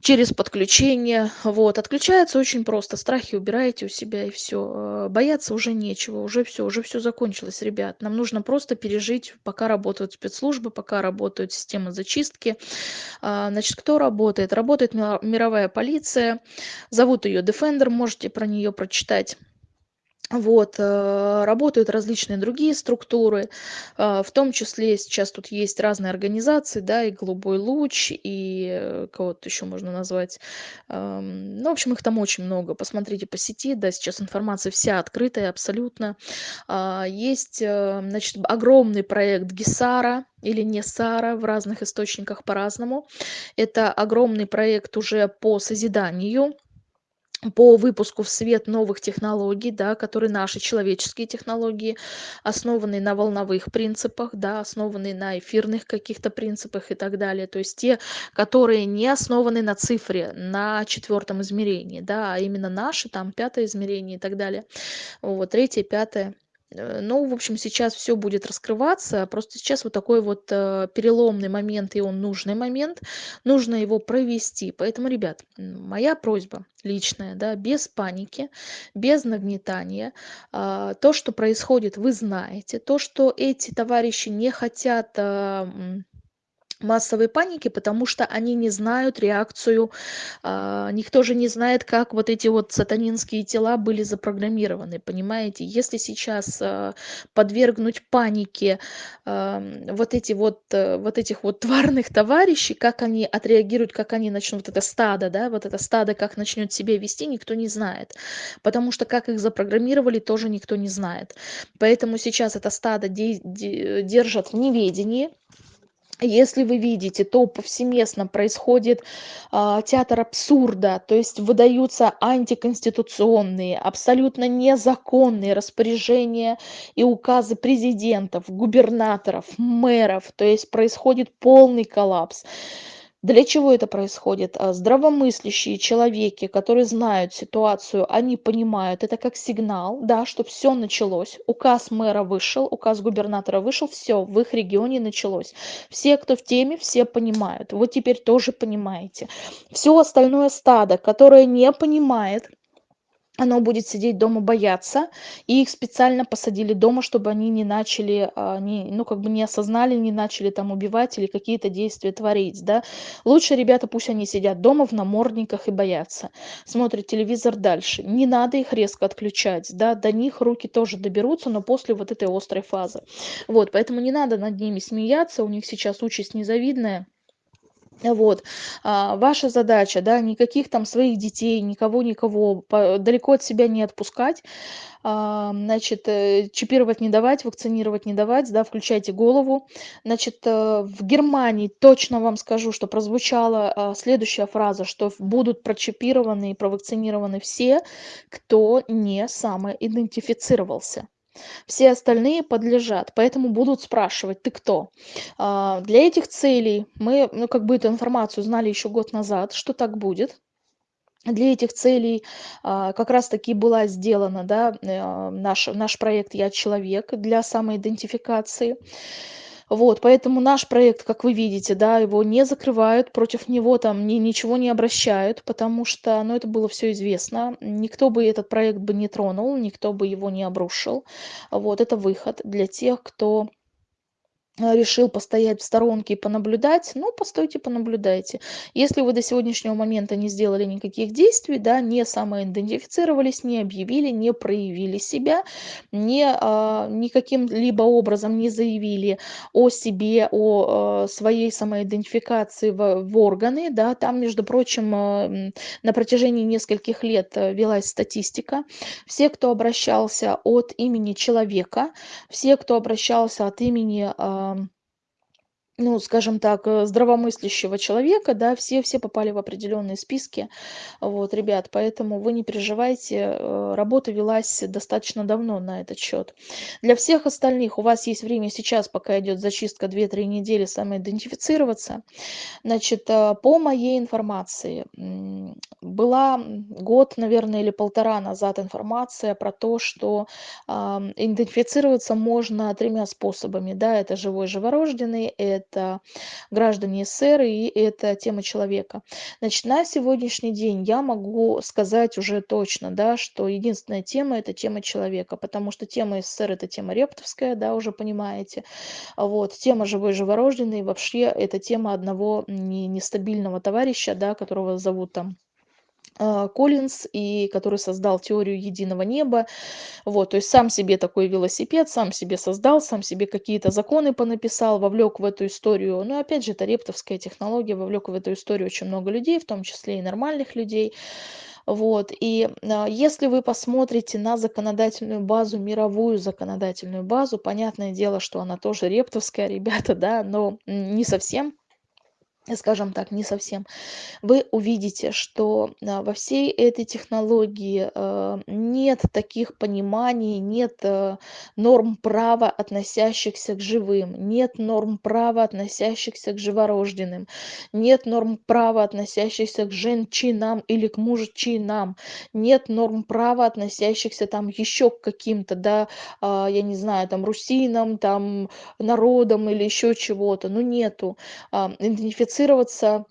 через подключение. Вот, отключается очень просто. Страхи убираете у себя и все. Э, бояться уже нечего, уже все, уже все закончилось, ребят. Нам нужно просто пережить, пока работают спецслужбы, пока работают системы зачистки. А, значит, кто работает? Работает мировая полиция. Зовут ее Defender, можете про нее прочитать Вот, э, работают различные другие структуры, а, в том числе сейчас тут есть разные организации, да, и "Голубой луч", и, э, кого-то еще можно назвать. Ам, ну, в общем, их там очень много. Посмотрите по сети, да, сейчас информация вся открытая абсолютно. А, есть, э, значит, огромный проект GESARA или NESARA, в разных источниках по-разному. Это огромный проект уже по созиданию по выпуску в свет новых технологий, да, которые наши человеческие технологии, основанные на волновых принципах, да, основанные на эфирных каких-то принципах и так далее. То есть те, которые не основаны на цифре, на четвертом измерении, да, а именно наши, там, пятое измерение и так далее. Вот, третье, пятое. Э, ну, в общем, сейчас все будет раскрываться. Просто сейчас вот такой вот, э, переломный момент, и он нужный момент. Нужно его провести. Поэтому, ребят, моя просьба личная, да, без паники, без нагнетания. А, то, что происходит, вы знаете. То, что эти товарищи не хотят, а, массовой паники, потому что они не знают реакцию, а, никто же не знает, как вот эти вот сатанинские тела были запрограммированы, понимаете? Если сейчас а, подвергнуть панике а, вот эти вот, а, вот этих вот тварных товарищей, как они отреагируют, как они начнут, это стадо, да, вот это стадо, как начнет себя вести, никто не знает, потому что как их запрограммировали, тоже никто не знает. Поэтому сейчас это стадо де- де- держат в неведении, если вы видите, то повсеместно происходит а, театр абсурда, то есть выдаются антиконституционные, абсолютно незаконные распоряжения и указы президентов, губернаторов, мэров, то есть происходит полный коллапс. Для чего это происходит? А, здравомыслящие человеки, которые знают ситуацию, они понимают, это как сигнал, да, что все началось. Указ мэра вышел, указ губернатора вышел, все в их регионе началось. Все, кто в теме, все понимают. Вы теперь тоже понимаете. Все остальное стадо, которое не понимает, оно будет сидеть дома бояться, и их специально посадили дома, чтобы они не начали, а, не, ну, как бы не осознали, не начали там убивать или какие-то действия творить, да. Лучше ребята, пусть они сидят дома в намордниках и боятся, смотрят телевизор дальше. Не надо их резко отключать, да, до них руки тоже доберутся, но после вот этой острой фазы. Вот, поэтому не надо над ними смеяться, у них сейчас участь незавидная. Вот. А, ваша задача, да, никаких там своих детей, никого, никого далеко от себя не отпускать. А, значит, э, чипировать не давать, вакцинировать не давать, да, включайте голову. Значит, э, в Германии точно вам скажу, что прозвучала а, следующая фраза, что будут прочипированы и провакцинированы все, кто не самоидентифицировался все остальные подлежат поэтому будут спрашивать ты кто? А, для этих целей мы ну как бы эту информацию знали еще год назад что так будет. Для этих целей а, как раз таки была сделана да э, наш наш проект я человек для самоидентификации вот, поэтому наш проект, как вы видите, да, его не закрывают, против него там ни, ничего не обращают, потому что, ну, это было все известно. Никто бы этот проект бы не тронул, никто бы его не обрушил. Вот, это выход для тех, кто решил постоять в сторонке и понаблюдать, ну, постойте, понаблюдайте. Если вы до сегодняшнего момента не сделали никаких действий, да, не самоидентифицировались, не объявили, не проявили себя, не, а, никаким либо образом не заявили о себе, о а, своей самоидентификации в, в органы, да, там, между прочим, а, на протяжении нескольких лет а, велась статистика. Все, кто обращался от имени человека, все, кто обращался от имени а, um, ну, скажем так, э, здравомыслящего человека, да, все все попали в определенные списки. Вот, ребят, поэтому вы не переживайте, э, работа велась достаточно давно на этот счет. Для всех остальных у вас есть время сейчас, пока идет зачистка 2-3 недели, самоидентифицироваться. Значит, э, по моей информации, была год, наверное, или полтора назад информация про то, что идентифицироваться можно тремя способами. Да, это живой живорожденный, это граждане СССР и это тема человека. Значит, на сегодняшний день я могу сказать уже точно, да, что единственная тема это тема человека, потому что тема СССР это тема рептовская, да, уже понимаете. Вот, тема живой живорожденный вообще это тема одного не, нестабильного товарища, да, которого зовут там Коллинз, и который создал теорию единого неба. Вот, то есть сам себе такой велосипед, сам себе создал, сам себе какие-то законы понаписал, вовлек в эту историю. Ну, опять же, это рептовская технология, вовлек в эту историю очень много людей, в том числе и нормальных людей. Вот, и а, если вы посмотрите на законодательную базу, мировую законодательную базу, понятное дело, что она тоже рептовская, *laughs* ребята, да, но не совсем скажем так, не совсем, вы увидите, что а, во всей этой технологии а, нет таких пониманий, нет а, норм права, относящихся к живым, нет норм права, относящихся к живорожденным, нет норм права, относящихся к женщинам или к мужчинам, нет норм права, относящихся там еще к каким-то, да, я не знаю, там русинам, там народам или еще чего-то, ну нету. Идентифицировать идентифицироваться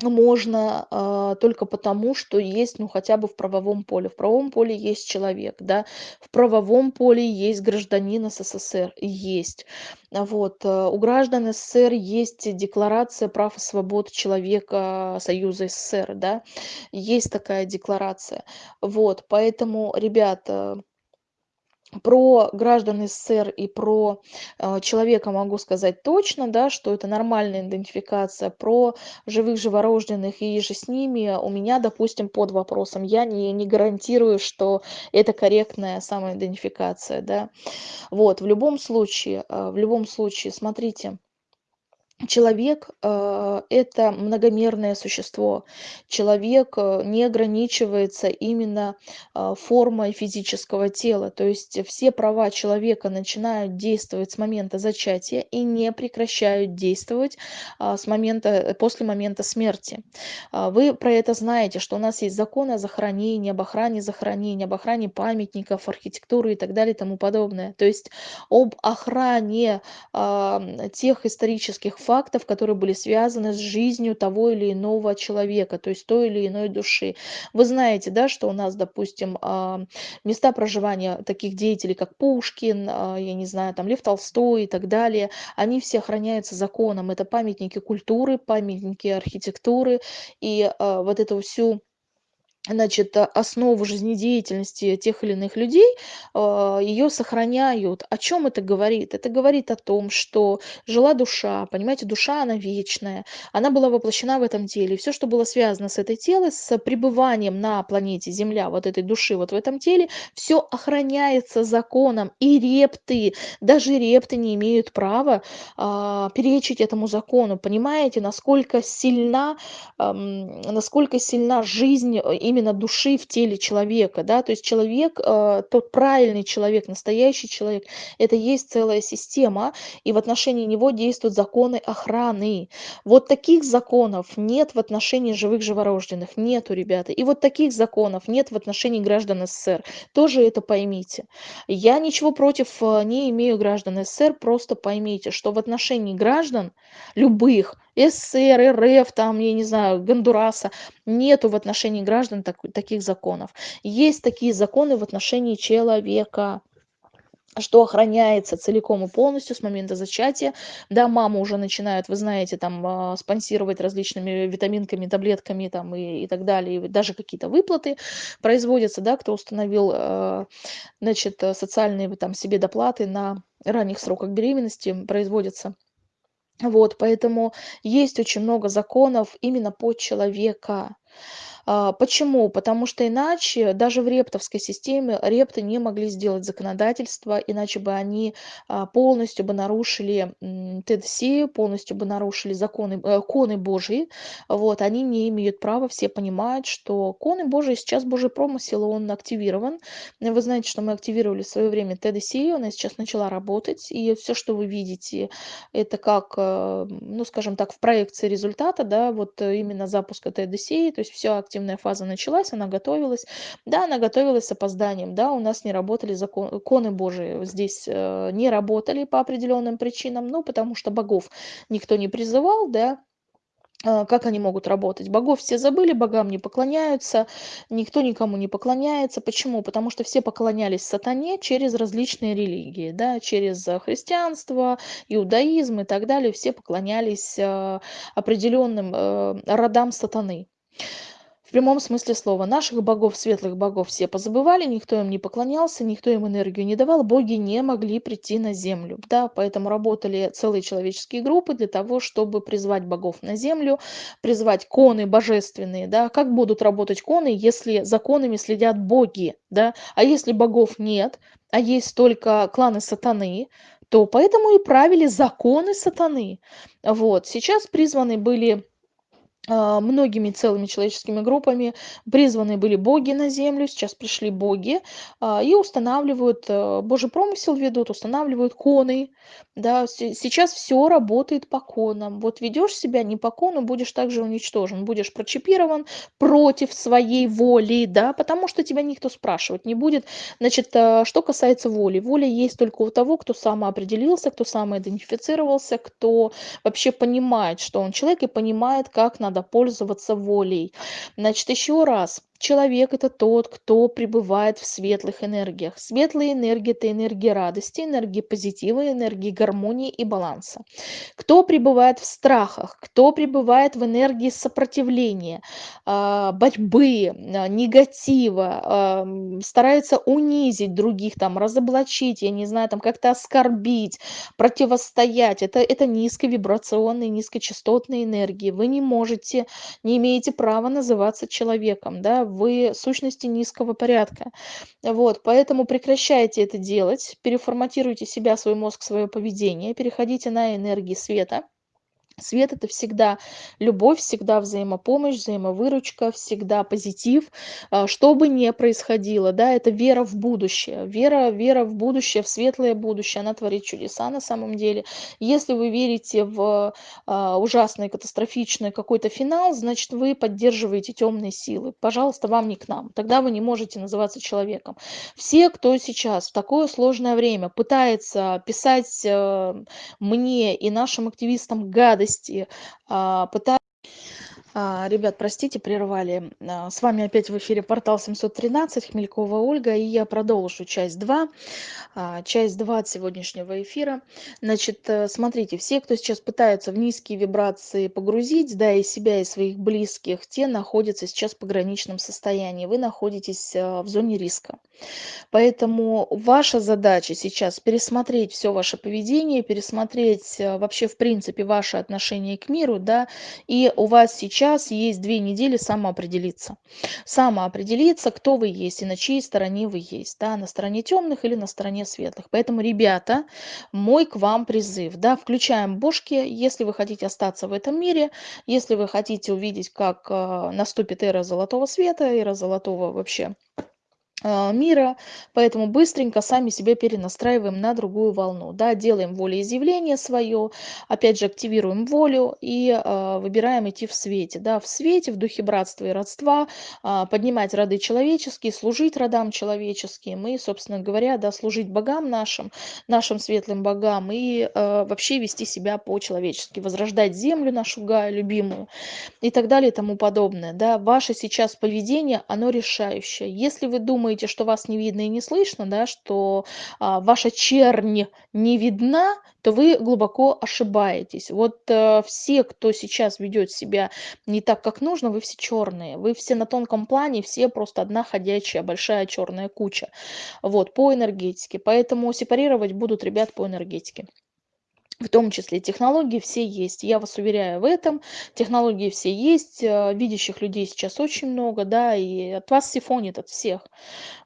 можно а, только потому, что есть, ну, хотя бы в правовом поле. В правовом поле есть человек, да, в правовом поле есть гражданин СССР, есть. А вот, а, у граждан СССР есть декларация прав и свобод человека Союза СССР, да, есть такая декларация. Вот, поэтому, ребята, про граждан СССР и про э, человека могу сказать точно, да, что это нормальная идентификация. Про живых живорожденных и же с ними у меня, допустим, под вопросом. Я не, не гарантирую, что это корректная самоидентификация. Да. Вот, в любом случае, э, в любом случае, смотрите, Человек э, это многомерное существо. Человек э, не ограничивается именно э, формой физического тела. То есть все права человека начинают действовать с момента зачатия и не прекращают действовать а, с момента, после момента смерти. А, вы про это знаете, что у нас есть законы о захоронении, об охране захоронения, об охране памятников, архитектуры и так далее и тому подобное. То есть об охране тех исторических фактов, которые были связаны с жизнью того или иного человека, то есть той или иной души. Вы знаете, да, что у нас, допустим, а, места проживания таких деятелей, как Пушкин, а, я не знаю, там Лев Толстой и так далее, они все охраняются законом. Это памятники культуры, памятники архитектуры, и а, вот эту всю значит, а, основу жизнедеятельности тех или иных людей, а, ее сохраняют. О чем это говорит? Это говорит о том, что жила душа, понимаете, душа, она вечная, она была воплощена в этом теле. Все, что было связано с этой телом, с пребыванием на планете Земля, вот этой души вот в этом теле, все охраняется законом. И репты, даже репты не имеют права а, перечить этому закону. Понимаете, насколько сильна, эм, насколько сильна жизнь именно именно души в теле человека, да, то есть человек, э, тот правильный человек, настоящий человек, это есть целая система, и в отношении него действуют законы охраны. Вот таких законов нет в отношении живых живорожденных, нету, ребята. И вот таких законов нет в отношении граждан СССР. Тоже это поймите. Я ничего против э, не имею граждан СССР, просто поймите, что в отношении граждан любых, СССР, РФ, там, я не знаю, Гондураса, нету в отношении граждан так, таких законов. Есть такие законы в отношении человека что охраняется целиком и полностью с момента зачатия. Да, маму уже начинают, вы знаете, там а, спонсировать различными витаминками, таблетками там и, и так далее, и даже какие-то выплаты производятся, да, кто установил, а, значит, социальные там себе доплаты на ранних сроках беременности производятся. Вот, поэтому есть очень много законов именно под человека. А, почему? Потому что иначе даже в рептовской системе репты не могли сделать законодательство, иначе бы они а, полностью бы нарушили ТДС, полностью бы нарушили законы, э, коны Божьи. Вот, они не имеют права, все понимают, что коны Божьи сейчас Божий промысел, он активирован. Вы знаете, что мы активировали в свое время ТДС, она сейчас начала работать, и все, что вы видите, это как, э, ну, скажем так, в проекции результата, да, вот именно запуска ТДС, то есть все активно активная фаза началась, она готовилась. Да, она готовилась с опозданием, да, у нас не работали законы Божии, здесь э, не работали по определенным причинам, ну, потому что богов никто не призывал, да, э, как они могут работать? Богов все забыли, богам не поклоняются, никто никому не поклоняется. Почему? Потому что все поклонялись сатане через различные религии, да, через христианство, иудаизм и так далее. Все поклонялись э, определенным родам сатаны. В прямом смысле слова. Наших богов, светлых богов все позабывали, никто им не поклонялся, никто им энергию не давал, боги не могли прийти на землю. Да, поэтому работали целые человеческие группы для того, чтобы призвать богов на землю, призвать коны божественные. Да. Как будут работать коны, если за конами следят боги? Да? А если богов нет, а есть только кланы сатаны, то поэтому и правили законы сатаны. Вот. Сейчас призваны были многими целыми человеческими группами призваны были боги на землю, сейчас пришли боги а, и устанавливают, э, божий промысел ведут, устанавливают коны, да, сейчас все работает по конам. Вот ведешь себя не по кону, будешь также уничтожен, будешь прочипирован против своей воли, да, потому что тебя никто спрашивать не будет. Значит, э, что касается воли, воля есть только у того, кто самоопределился, кто самоидентифицировался, кто вообще понимает, что он человек и понимает, как надо надо пользоваться волей. Значит, еще раз, Человек– это тот, кто пребывает в светлых энергиях. Светлые энергии– это энергии радости, энергии позитива, энергии гармонии и баланса. Кто пребывает в страхах, кто пребывает в энергии сопротивления, а, борьбы, а, негатива, а, старается унизить других, там, разоблачить, я не знаю, там, как-то оскорбить, противостоять. Это, это низковибрационные, низкочастотные энергии. Вы не можете, не имеете права называться человеком, да, вы сущности низкого порядка. Вот, поэтому прекращайте это делать, переформатируйте себя, свой мозг, свое поведение, переходите на энергии света. Свет это всегда любовь, всегда взаимопомощь, взаимовыручка, всегда позитив, а, что бы ни происходило, да, это вера в будущее, вера, вера в будущее, в светлое будущее, она творит чудеса на самом деле. Если вы верите в а, ужасный, катастрофичный какой-то финал, значит, вы поддерживаете темные силы. Пожалуйста, вам не к нам, тогда вы не можете называться человеком. Все, кто сейчас в такое сложное время пытается писать э, мне и нашим активистам гадость, радости, а, пытаюсь ребят, простите, прервали. А, с вами опять в эфире портал 713, Хмелькова Ольга, и я продолжу часть 2, часть 2 от сегодняшнего эфира. Значит, э, смотрите, все, кто сейчас пытаются в низкие вибрации погрузить, да, и себя, и своих близких, те находятся сейчас в пограничном состоянии, вы находитесь в зоне риска. Поэтому ваша задача сейчас пересмотреть все ваше поведение, пересмотреть вообще в принципе ваше отношение к миру, да, и у вас сейчас есть две недели самоопределиться. Самоопределиться, кто вы есть и на чьей стороне вы есть, да, на стороне темных или на стороне светлых. Поэтому, ребята, мой к вам призыв, да, включаем бошки, если вы хотите остаться в этом мире, если вы хотите увидеть, как э, наступит эра золотого света, эра золотого вообще мира, поэтому быстренько сами себя перенастраиваем на другую волну, да, делаем волеизъявление свое, опять же активируем волю и э, выбираем идти в свете, да, в свете, в духе братства и родства, э, поднимать роды человеческие, служить родам человеческим и, собственно говоря, да, служить богам нашим, нашим светлым богам и э, вообще вести себя по-человечески, возрождать землю нашу Гаю, любимую и так далее и тому подобное, да, ваше сейчас поведение, оно решающее, если вы думаете, думаете, что вас не видно и не слышно, да, что а, ваша чернь не видна, то вы глубоко ошибаетесь. Вот э, все, кто сейчас ведет себя не так, как нужно, вы все черные. Вы все на тонком плане, все просто одна ходячая большая черная куча. Вот, по энергетике. Поэтому сепарировать будут ребят по энергетике в том числе технологии все есть. Я вас уверяю в этом. Технологии все есть. Э, видящих людей сейчас очень много, да, и от вас сифонит от всех.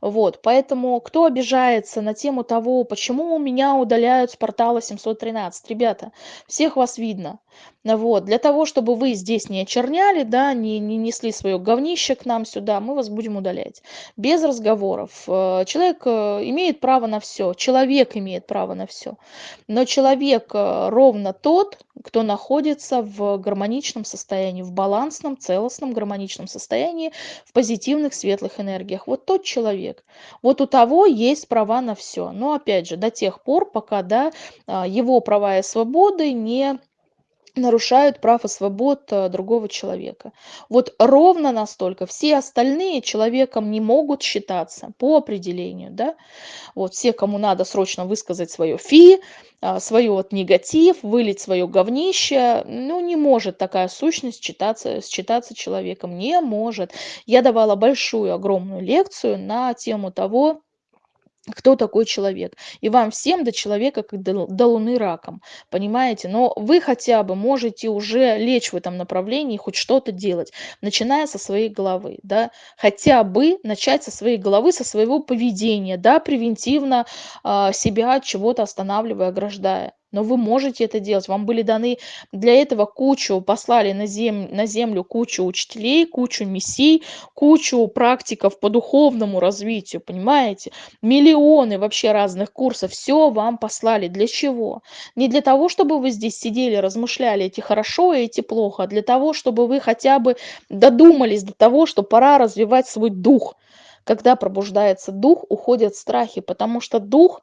Вот, поэтому кто обижается на тему того, почему меня удаляют с портала 713, ребята, всех вас видно. Вот, для того, чтобы вы здесь не очерняли, да, не, не несли свое говнище к нам сюда, мы вас будем удалять. Без разговоров. Э, человек э, имеет право на все, человек имеет право на все. Но человек ровно тот, кто находится в гармоничном состоянии, в балансном, целостном, гармоничном состоянии, в позитивных, светлых энергиях. Вот тот человек. Вот у того есть права на все. Но опять же, до тех пор, пока да, его права и свободы не нарушают прав и свобод э, другого человека. Вот ровно настолько все остальные человеком не могут считаться по определению, да. Вот все, кому надо срочно высказать свое фи, а, свое вот негатив, вылить свое говнище, ну, не может такая сущность считаться, считаться человеком, не может. Я давала большую, огромную лекцию на тему того, кто такой человек. И вам всем до человека, как до, до луны раком, понимаете? Но вы хотя бы можете уже лечь в этом направлении, хоть что-то делать, начиная со своей головы, да, хотя бы начать со своей головы, со своего поведения, да, превентивно э, себя от чего-то останавливая, ограждая но вы можете это делать. Вам были даны для этого кучу, послали на, зем, на землю кучу учителей, кучу мессий, кучу практиков по духовному развитию, понимаете? Миллионы вообще разных курсов, все вам послали. Для чего? Не для того, чтобы вы здесь сидели, размышляли, эти хорошо, и эти плохо, а для того, чтобы вы хотя бы додумались до того, что пора развивать свой дух. Когда пробуждается дух, уходят страхи, потому что дух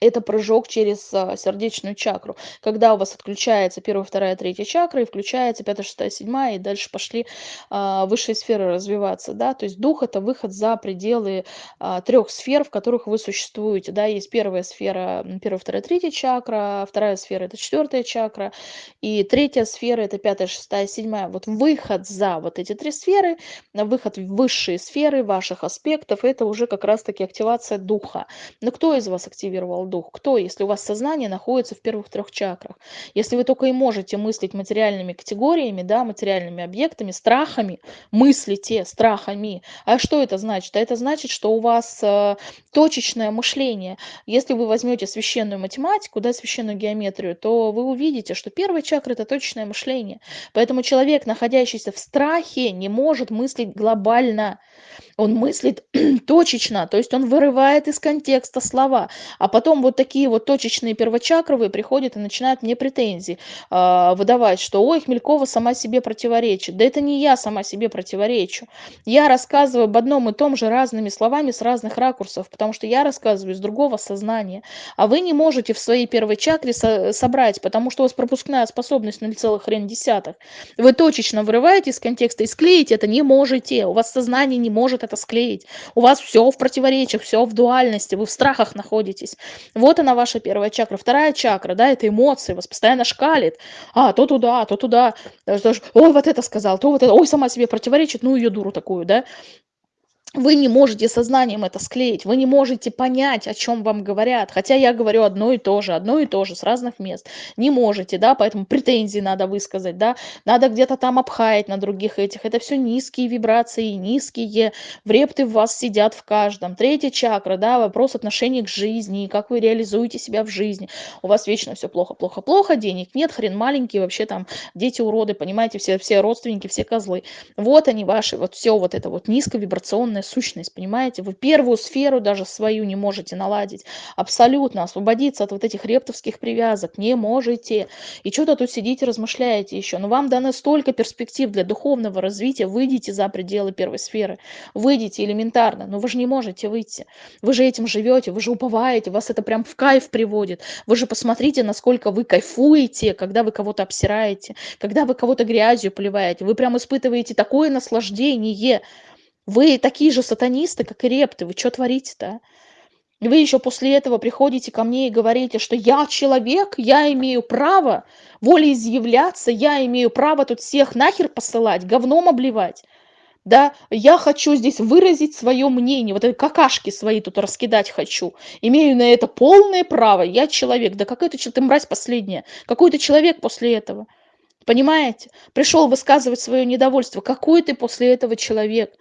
это прыжок через а, сердечную чакру. Когда у вас отключается первая, вторая, третья чакра, и включается пятая, шестая, седьмая, и дальше пошли а, высшие сферы развиваться, да, то есть дух – это выход за пределы а, трех сфер, в которых вы существуете, да, есть первая сфера, первая, вторая, третья чакра, вторая сфера – это четвертая чакра, и третья сфера – это пятая, шестая, седьмая. Вот выход за вот эти три сферы, выход в высшие сферы ваших аспектов – это уже как раз-таки активация духа. Но кто из вас активировал дух? Кто, если у вас сознание находится в первых трех чакрах? Если вы только и можете мыслить материальными категориями, да, материальными объектами, страхами, мыслите страхами. А что это значит? А это значит, что у вас э, точечное мышление. Если вы возьмете священную математику, да, священную геометрию, то вы увидите, что первая чакра – это точечное мышление. Поэтому человек, находящийся в страхе, не может мыслить глобально. Он мыслит *clears throat* точечно, то есть он вырывает из контекста слова, а потом потом вот такие вот точечные первочакровые приходят и начинают мне претензии э, выдавать, что ой, Хмелькова сама себе противоречит. Да это не я сама себе противоречу. Я рассказываю об одном и том же разными словами с разных ракурсов, потому что я рассказываю из другого сознания. А вы не можете в своей первой чакре со собрать, потому что у вас пропускная способность 0,1. Вы точечно вырываете из контекста и склеить это не можете. У вас сознание не может это склеить. У вас все в противоречиях, все в дуальности, вы в страхах находитесь. Вот она ваша первая чакра. Вторая чакра, да, это эмоции, вас постоянно шкалит. А, то туда, то туда. Ой, вот это сказал, то вот это. Ой, сама себе противоречит, ну ее дуру такую, да вы не можете сознанием это склеить, вы не можете понять, о чем вам говорят. Хотя я говорю одно и то же, одно и то же с разных мест. Не можете, да, поэтому претензии надо высказать, да, надо где-то там обхаять на других этих. Это все низкие вибрации, низкие врепты в вас сидят в каждом. Третья чакра, да, вопрос отношений к жизни, как вы реализуете себя в жизни. У вас вечно все плохо, плохо, плохо, денег нет, хрен маленький, вообще там дети уроды, понимаете, все, все родственники, все козлы. Вот они ваши, вот все вот это вот низковибрационное духовная сущность, понимаете? Вы первую сферу даже свою не можете наладить. Абсолютно освободиться от вот этих рептовских привязок не можете. И что-то тут сидите, размышляете еще. Но вам дано столько перспектив для духовного развития. Выйдите за пределы первой сферы. Выйдите элементарно. Но вы же не можете выйти. Вы же этим живете, вы же уповаете, вас это прям в кайф приводит. Вы же посмотрите, насколько вы кайфуете, когда вы кого-то обсираете, когда вы кого-то грязью поливаете. Вы прям испытываете такое наслаждение вы такие же сатанисты, как и репты. Вы что творите-то? Вы еще после этого приходите ко мне и говорите, что я человек, я имею право волеизъявляться, я имею право тут всех нахер посылать, говном обливать. Да, я хочу здесь выразить свое мнение, вот эти какашки свои тут раскидать хочу. Имею на это полное право, я человек. Да какой ты, ты мразь последняя, какой ты человек после этого? Понимаете? Пришел высказывать свое недовольство. Какой ты после этого человек?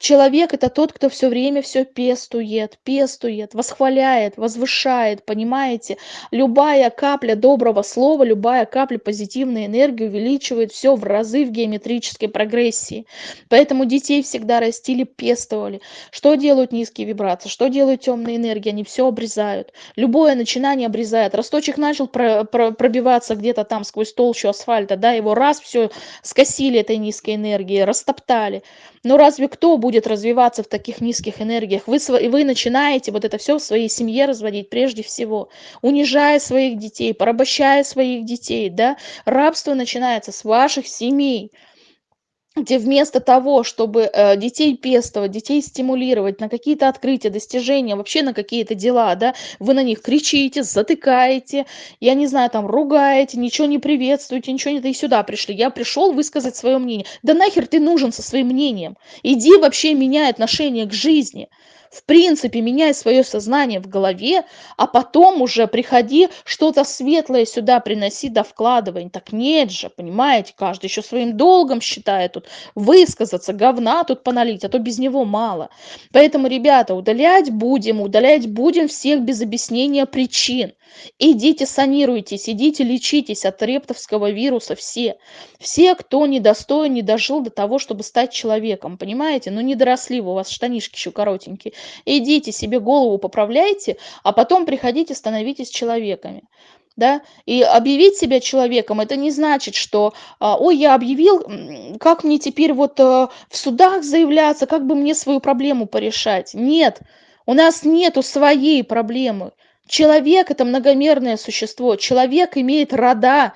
Человек – это тот, кто все время все пестует, пестует, восхваляет, возвышает, понимаете? Любая капля доброго слова, любая капля позитивной энергии увеличивает все в разы в геометрической прогрессии. Поэтому детей всегда растили, пестовали. Что делают низкие вибрации? Что делают темные энергии? Они все обрезают. Любое начинание обрезает. Росточек начал про про пробиваться где-то там сквозь толщу асфальта, да, его раз все скосили этой низкой энергией, растоптали. Но разве кто будет развиваться в таких низких энергиях? Вы, вы начинаете вот это все в своей семье разводить прежде всего, унижая своих детей, порабощая своих детей, да. Рабство начинается с ваших семей где вместо того, чтобы э, детей пестовать, детей стимулировать на какие-то открытия, достижения, вообще на какие-то дела, да, вы на них кричите, затыкаете, я не знаю, там, ругаете, ничего не приветствуете, ничего не... Ты сюда пришли, я пришел высказать свое мнение. Да нахер ты нужен со своим мнением? Иди вообще меняй отношение к жизни в принципе, меняй свое сознание в голове, а потом уже приходи, что-то светлое сюда приноси, да вкладывай. Так нет же, понимаете, каждый еще своим долгом считает тут высказаться, говна тут поналить, а то без него мало. Поэтому, ребята, удалять будем, удалять будем всех без объяснения причин. Идите санируйтесь, идите лечитесь от рептовского вируса все. Все, кто недостоин, не дожил до того, чтобы стать человеком, понимаете? Ну не доросли вы, у вас штанишки еще коротенькие. Идите себе голову поправляйте, а потом приходите, становитесь человеками да, и объявить себя человеком, это не значит, что, а, ой, я объявил, как мне теперь вот э, в судах заявляться, как бы мне свою проблему порешать. Нет, у нас нету своей проблемы. Человек– это многомерное существо. Человек имеет рода,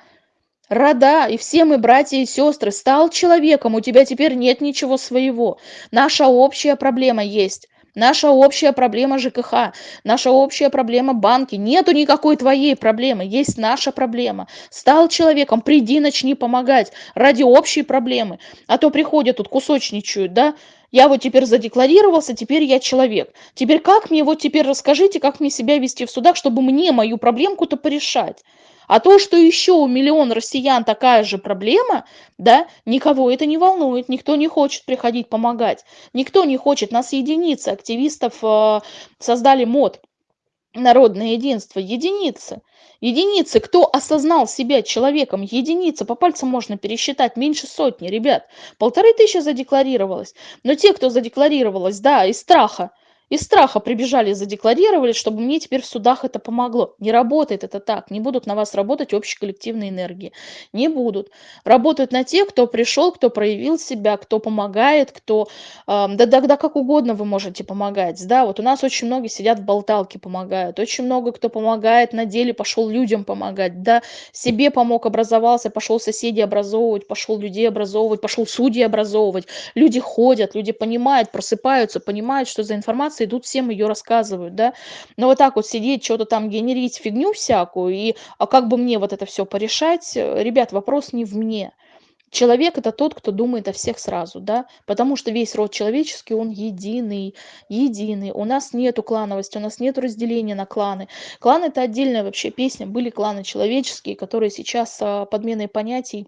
рода, и все мы братья и сестры. Стал человеком, у тебя теперь нет ничего своего. Наша общая проблема есть. Наша общая проблема ЖКХ, наша общая проблема банки. Нету никакой твоей проблемы, есть наша проблема. Стал человеком, приди, начни помогать ради общей проблемы. А то приходят тут кусочничают, да, я вот теперь задекларировался, теперь я человек. Теперь как мне, вот теперь расскажите, как мне себя вести в судах, чтобы мне мою проблемку-то порешать. А то, что еще у миллион россиян такая же проблема, да, никого это не волнует, никто не хочет приходить помогать, никто не хочет, нас единицы активистов э, создали мод, народное единство, единицы. Единицы, кто осознал себя человеком, единицы, по пальцам можно пересчитать, меньше сотни, ребят. Полторы тысячи задекларировалось. Но те, кто задекларировалось, да, из страха, из страха прибежали, задекларировали, чтобы мне теперь в судах это помогло. Не работает это так. Не будут на вас работать общие коллективные энергии. Не будут. Работают на тех, кто пришел, кто проявил себя, кто помогает, кто... Э, да, да, да как угодно вы можете помогать. Да, вот у нас очень многие сидят в болталке, помогают. Очень много кто помогает на деле, пошел людям помогать. Да, себе помог, образовался, пошел соседей образовывать, пошел людей образовывать, пошел судьи образовывать. Люди ходят, люди понимают, просыпаются, понимают, что за информация информация, идут всем ее рассказывают, да. Но вот так вот сидеть, что-то там генерить фигню всякую, и а как бы мне вот это все порешать, ребят, вопрос не в мне. Человек это тот, кто думает о всех сразу, да, потому что весь род человеческий, он единый, единый. У нас нету клановости, у нас нету разделения на кланы. Клан это отдельная вообще песня, были кланы человеческие, которые сейчас а, подменой понятий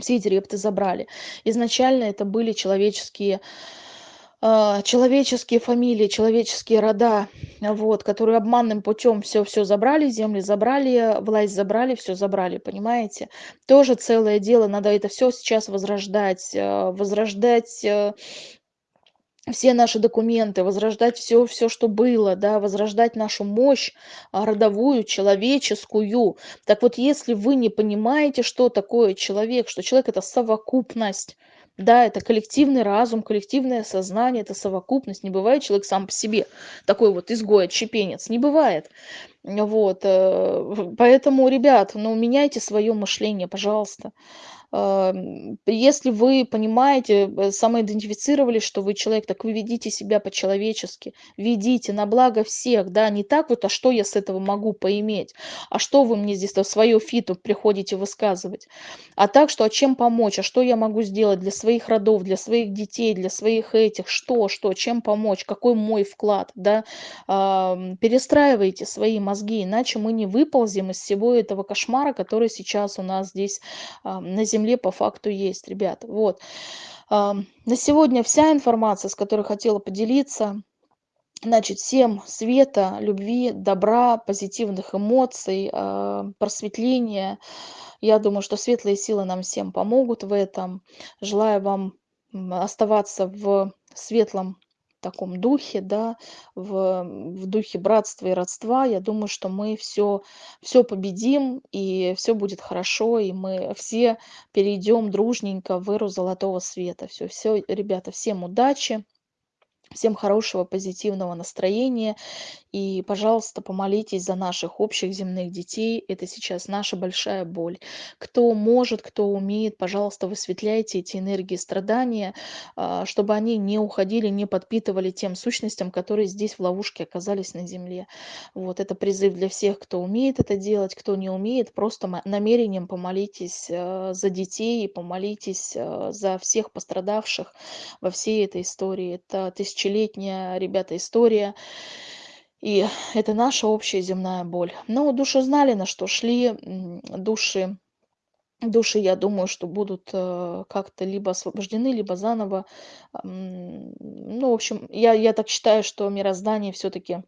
все эти репты забрали. Изначально это были человеческие человеческие фамилии, человеческие рода, вот, которые обманным путем все все забрали, земли забрали, власть забрали, все забрали, понимаете? Тоже целое дело, надо это все сейчас возрождать, э, возрождать э, все наши документы, возрождать все, все, что было, да, возрождать нашу мощь а, родовую, человеческую. Так вот, если вы не понимаете, что такое человек, что человек это совокупность, да, это коллективный разум, коллективное сознание, это совокупность. Не бывает человек сам по себе такой вот изгой, отщепенец. Не бывает. Вот. Э, поэтому, ребят, ну, меняйте свое мышление, пожалуйста если вы понимаете, самоидентифицировали, что вы человек, так вы ведите себя по-человечески, ведите на благо всех, да, не так вот, а что я с этого могу поиметь, а что вы мне здесь свое фиту приходите высказывать, а так, что а чем помочь, а что я могу сделать для своих родов, для своих детей, для своих этих, что, что, чем помочь, какой мой вклад, да, перестраивайте свои мозги, иначе мы не выползем из всего этого кошмара, который сейчас у нас здесь на земле земле по факту есть, ребята. Вот. На сегодня вся информация, с которой хотела поделиться. Значит, всем света, любви, добра, позитивных эмоций, а, просветления. Я думаю, что светлые силы нам всем помогут в этом. Желаю вам оставаться в светлом таком духе, да, в, в духе братства и родства. Я думаю, что мы все, все победим, и все будет хорошо, и мы все перейдем дружненько в эру золотого света. Все, все, ребята, всем удачи. Всем хорошего, позитивного настроения. И, пожалуйста, помолитесь за наших общих земных детей. Это сейчас наша большая боль. Кто может, кто умеет, пожалуйста, высветляйте эти энергии страдания, а, чтобы они не уходили, не подпитывали тем сущностям, которые здесь в ловушке оказались на земле. Вот это призыв для всех, кто умеет это делать, кто не умеет, просто намерением помолитесь а, за детей, помолитесь а, за всех пострадавших во всей этой истории. Это тысячелетняя, ребята, история. И это наша общая земная боль. Но души знали, на что шли. Души, души, я думаю, что будут э, как-то либо освобождены, либо заново. Ну, в общем, я, я так считаю, что мироздание все-таки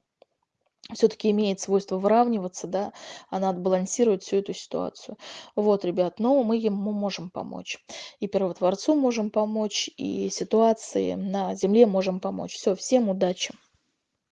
все-таки имеет свойство выравниваться, да, она отбалансирует всю эту ситуацию. Вот, ребят, но мы ему можем помочь. И первотворцу можем помочь, и ситуации на Земле можем помочь. Все, всем удачи!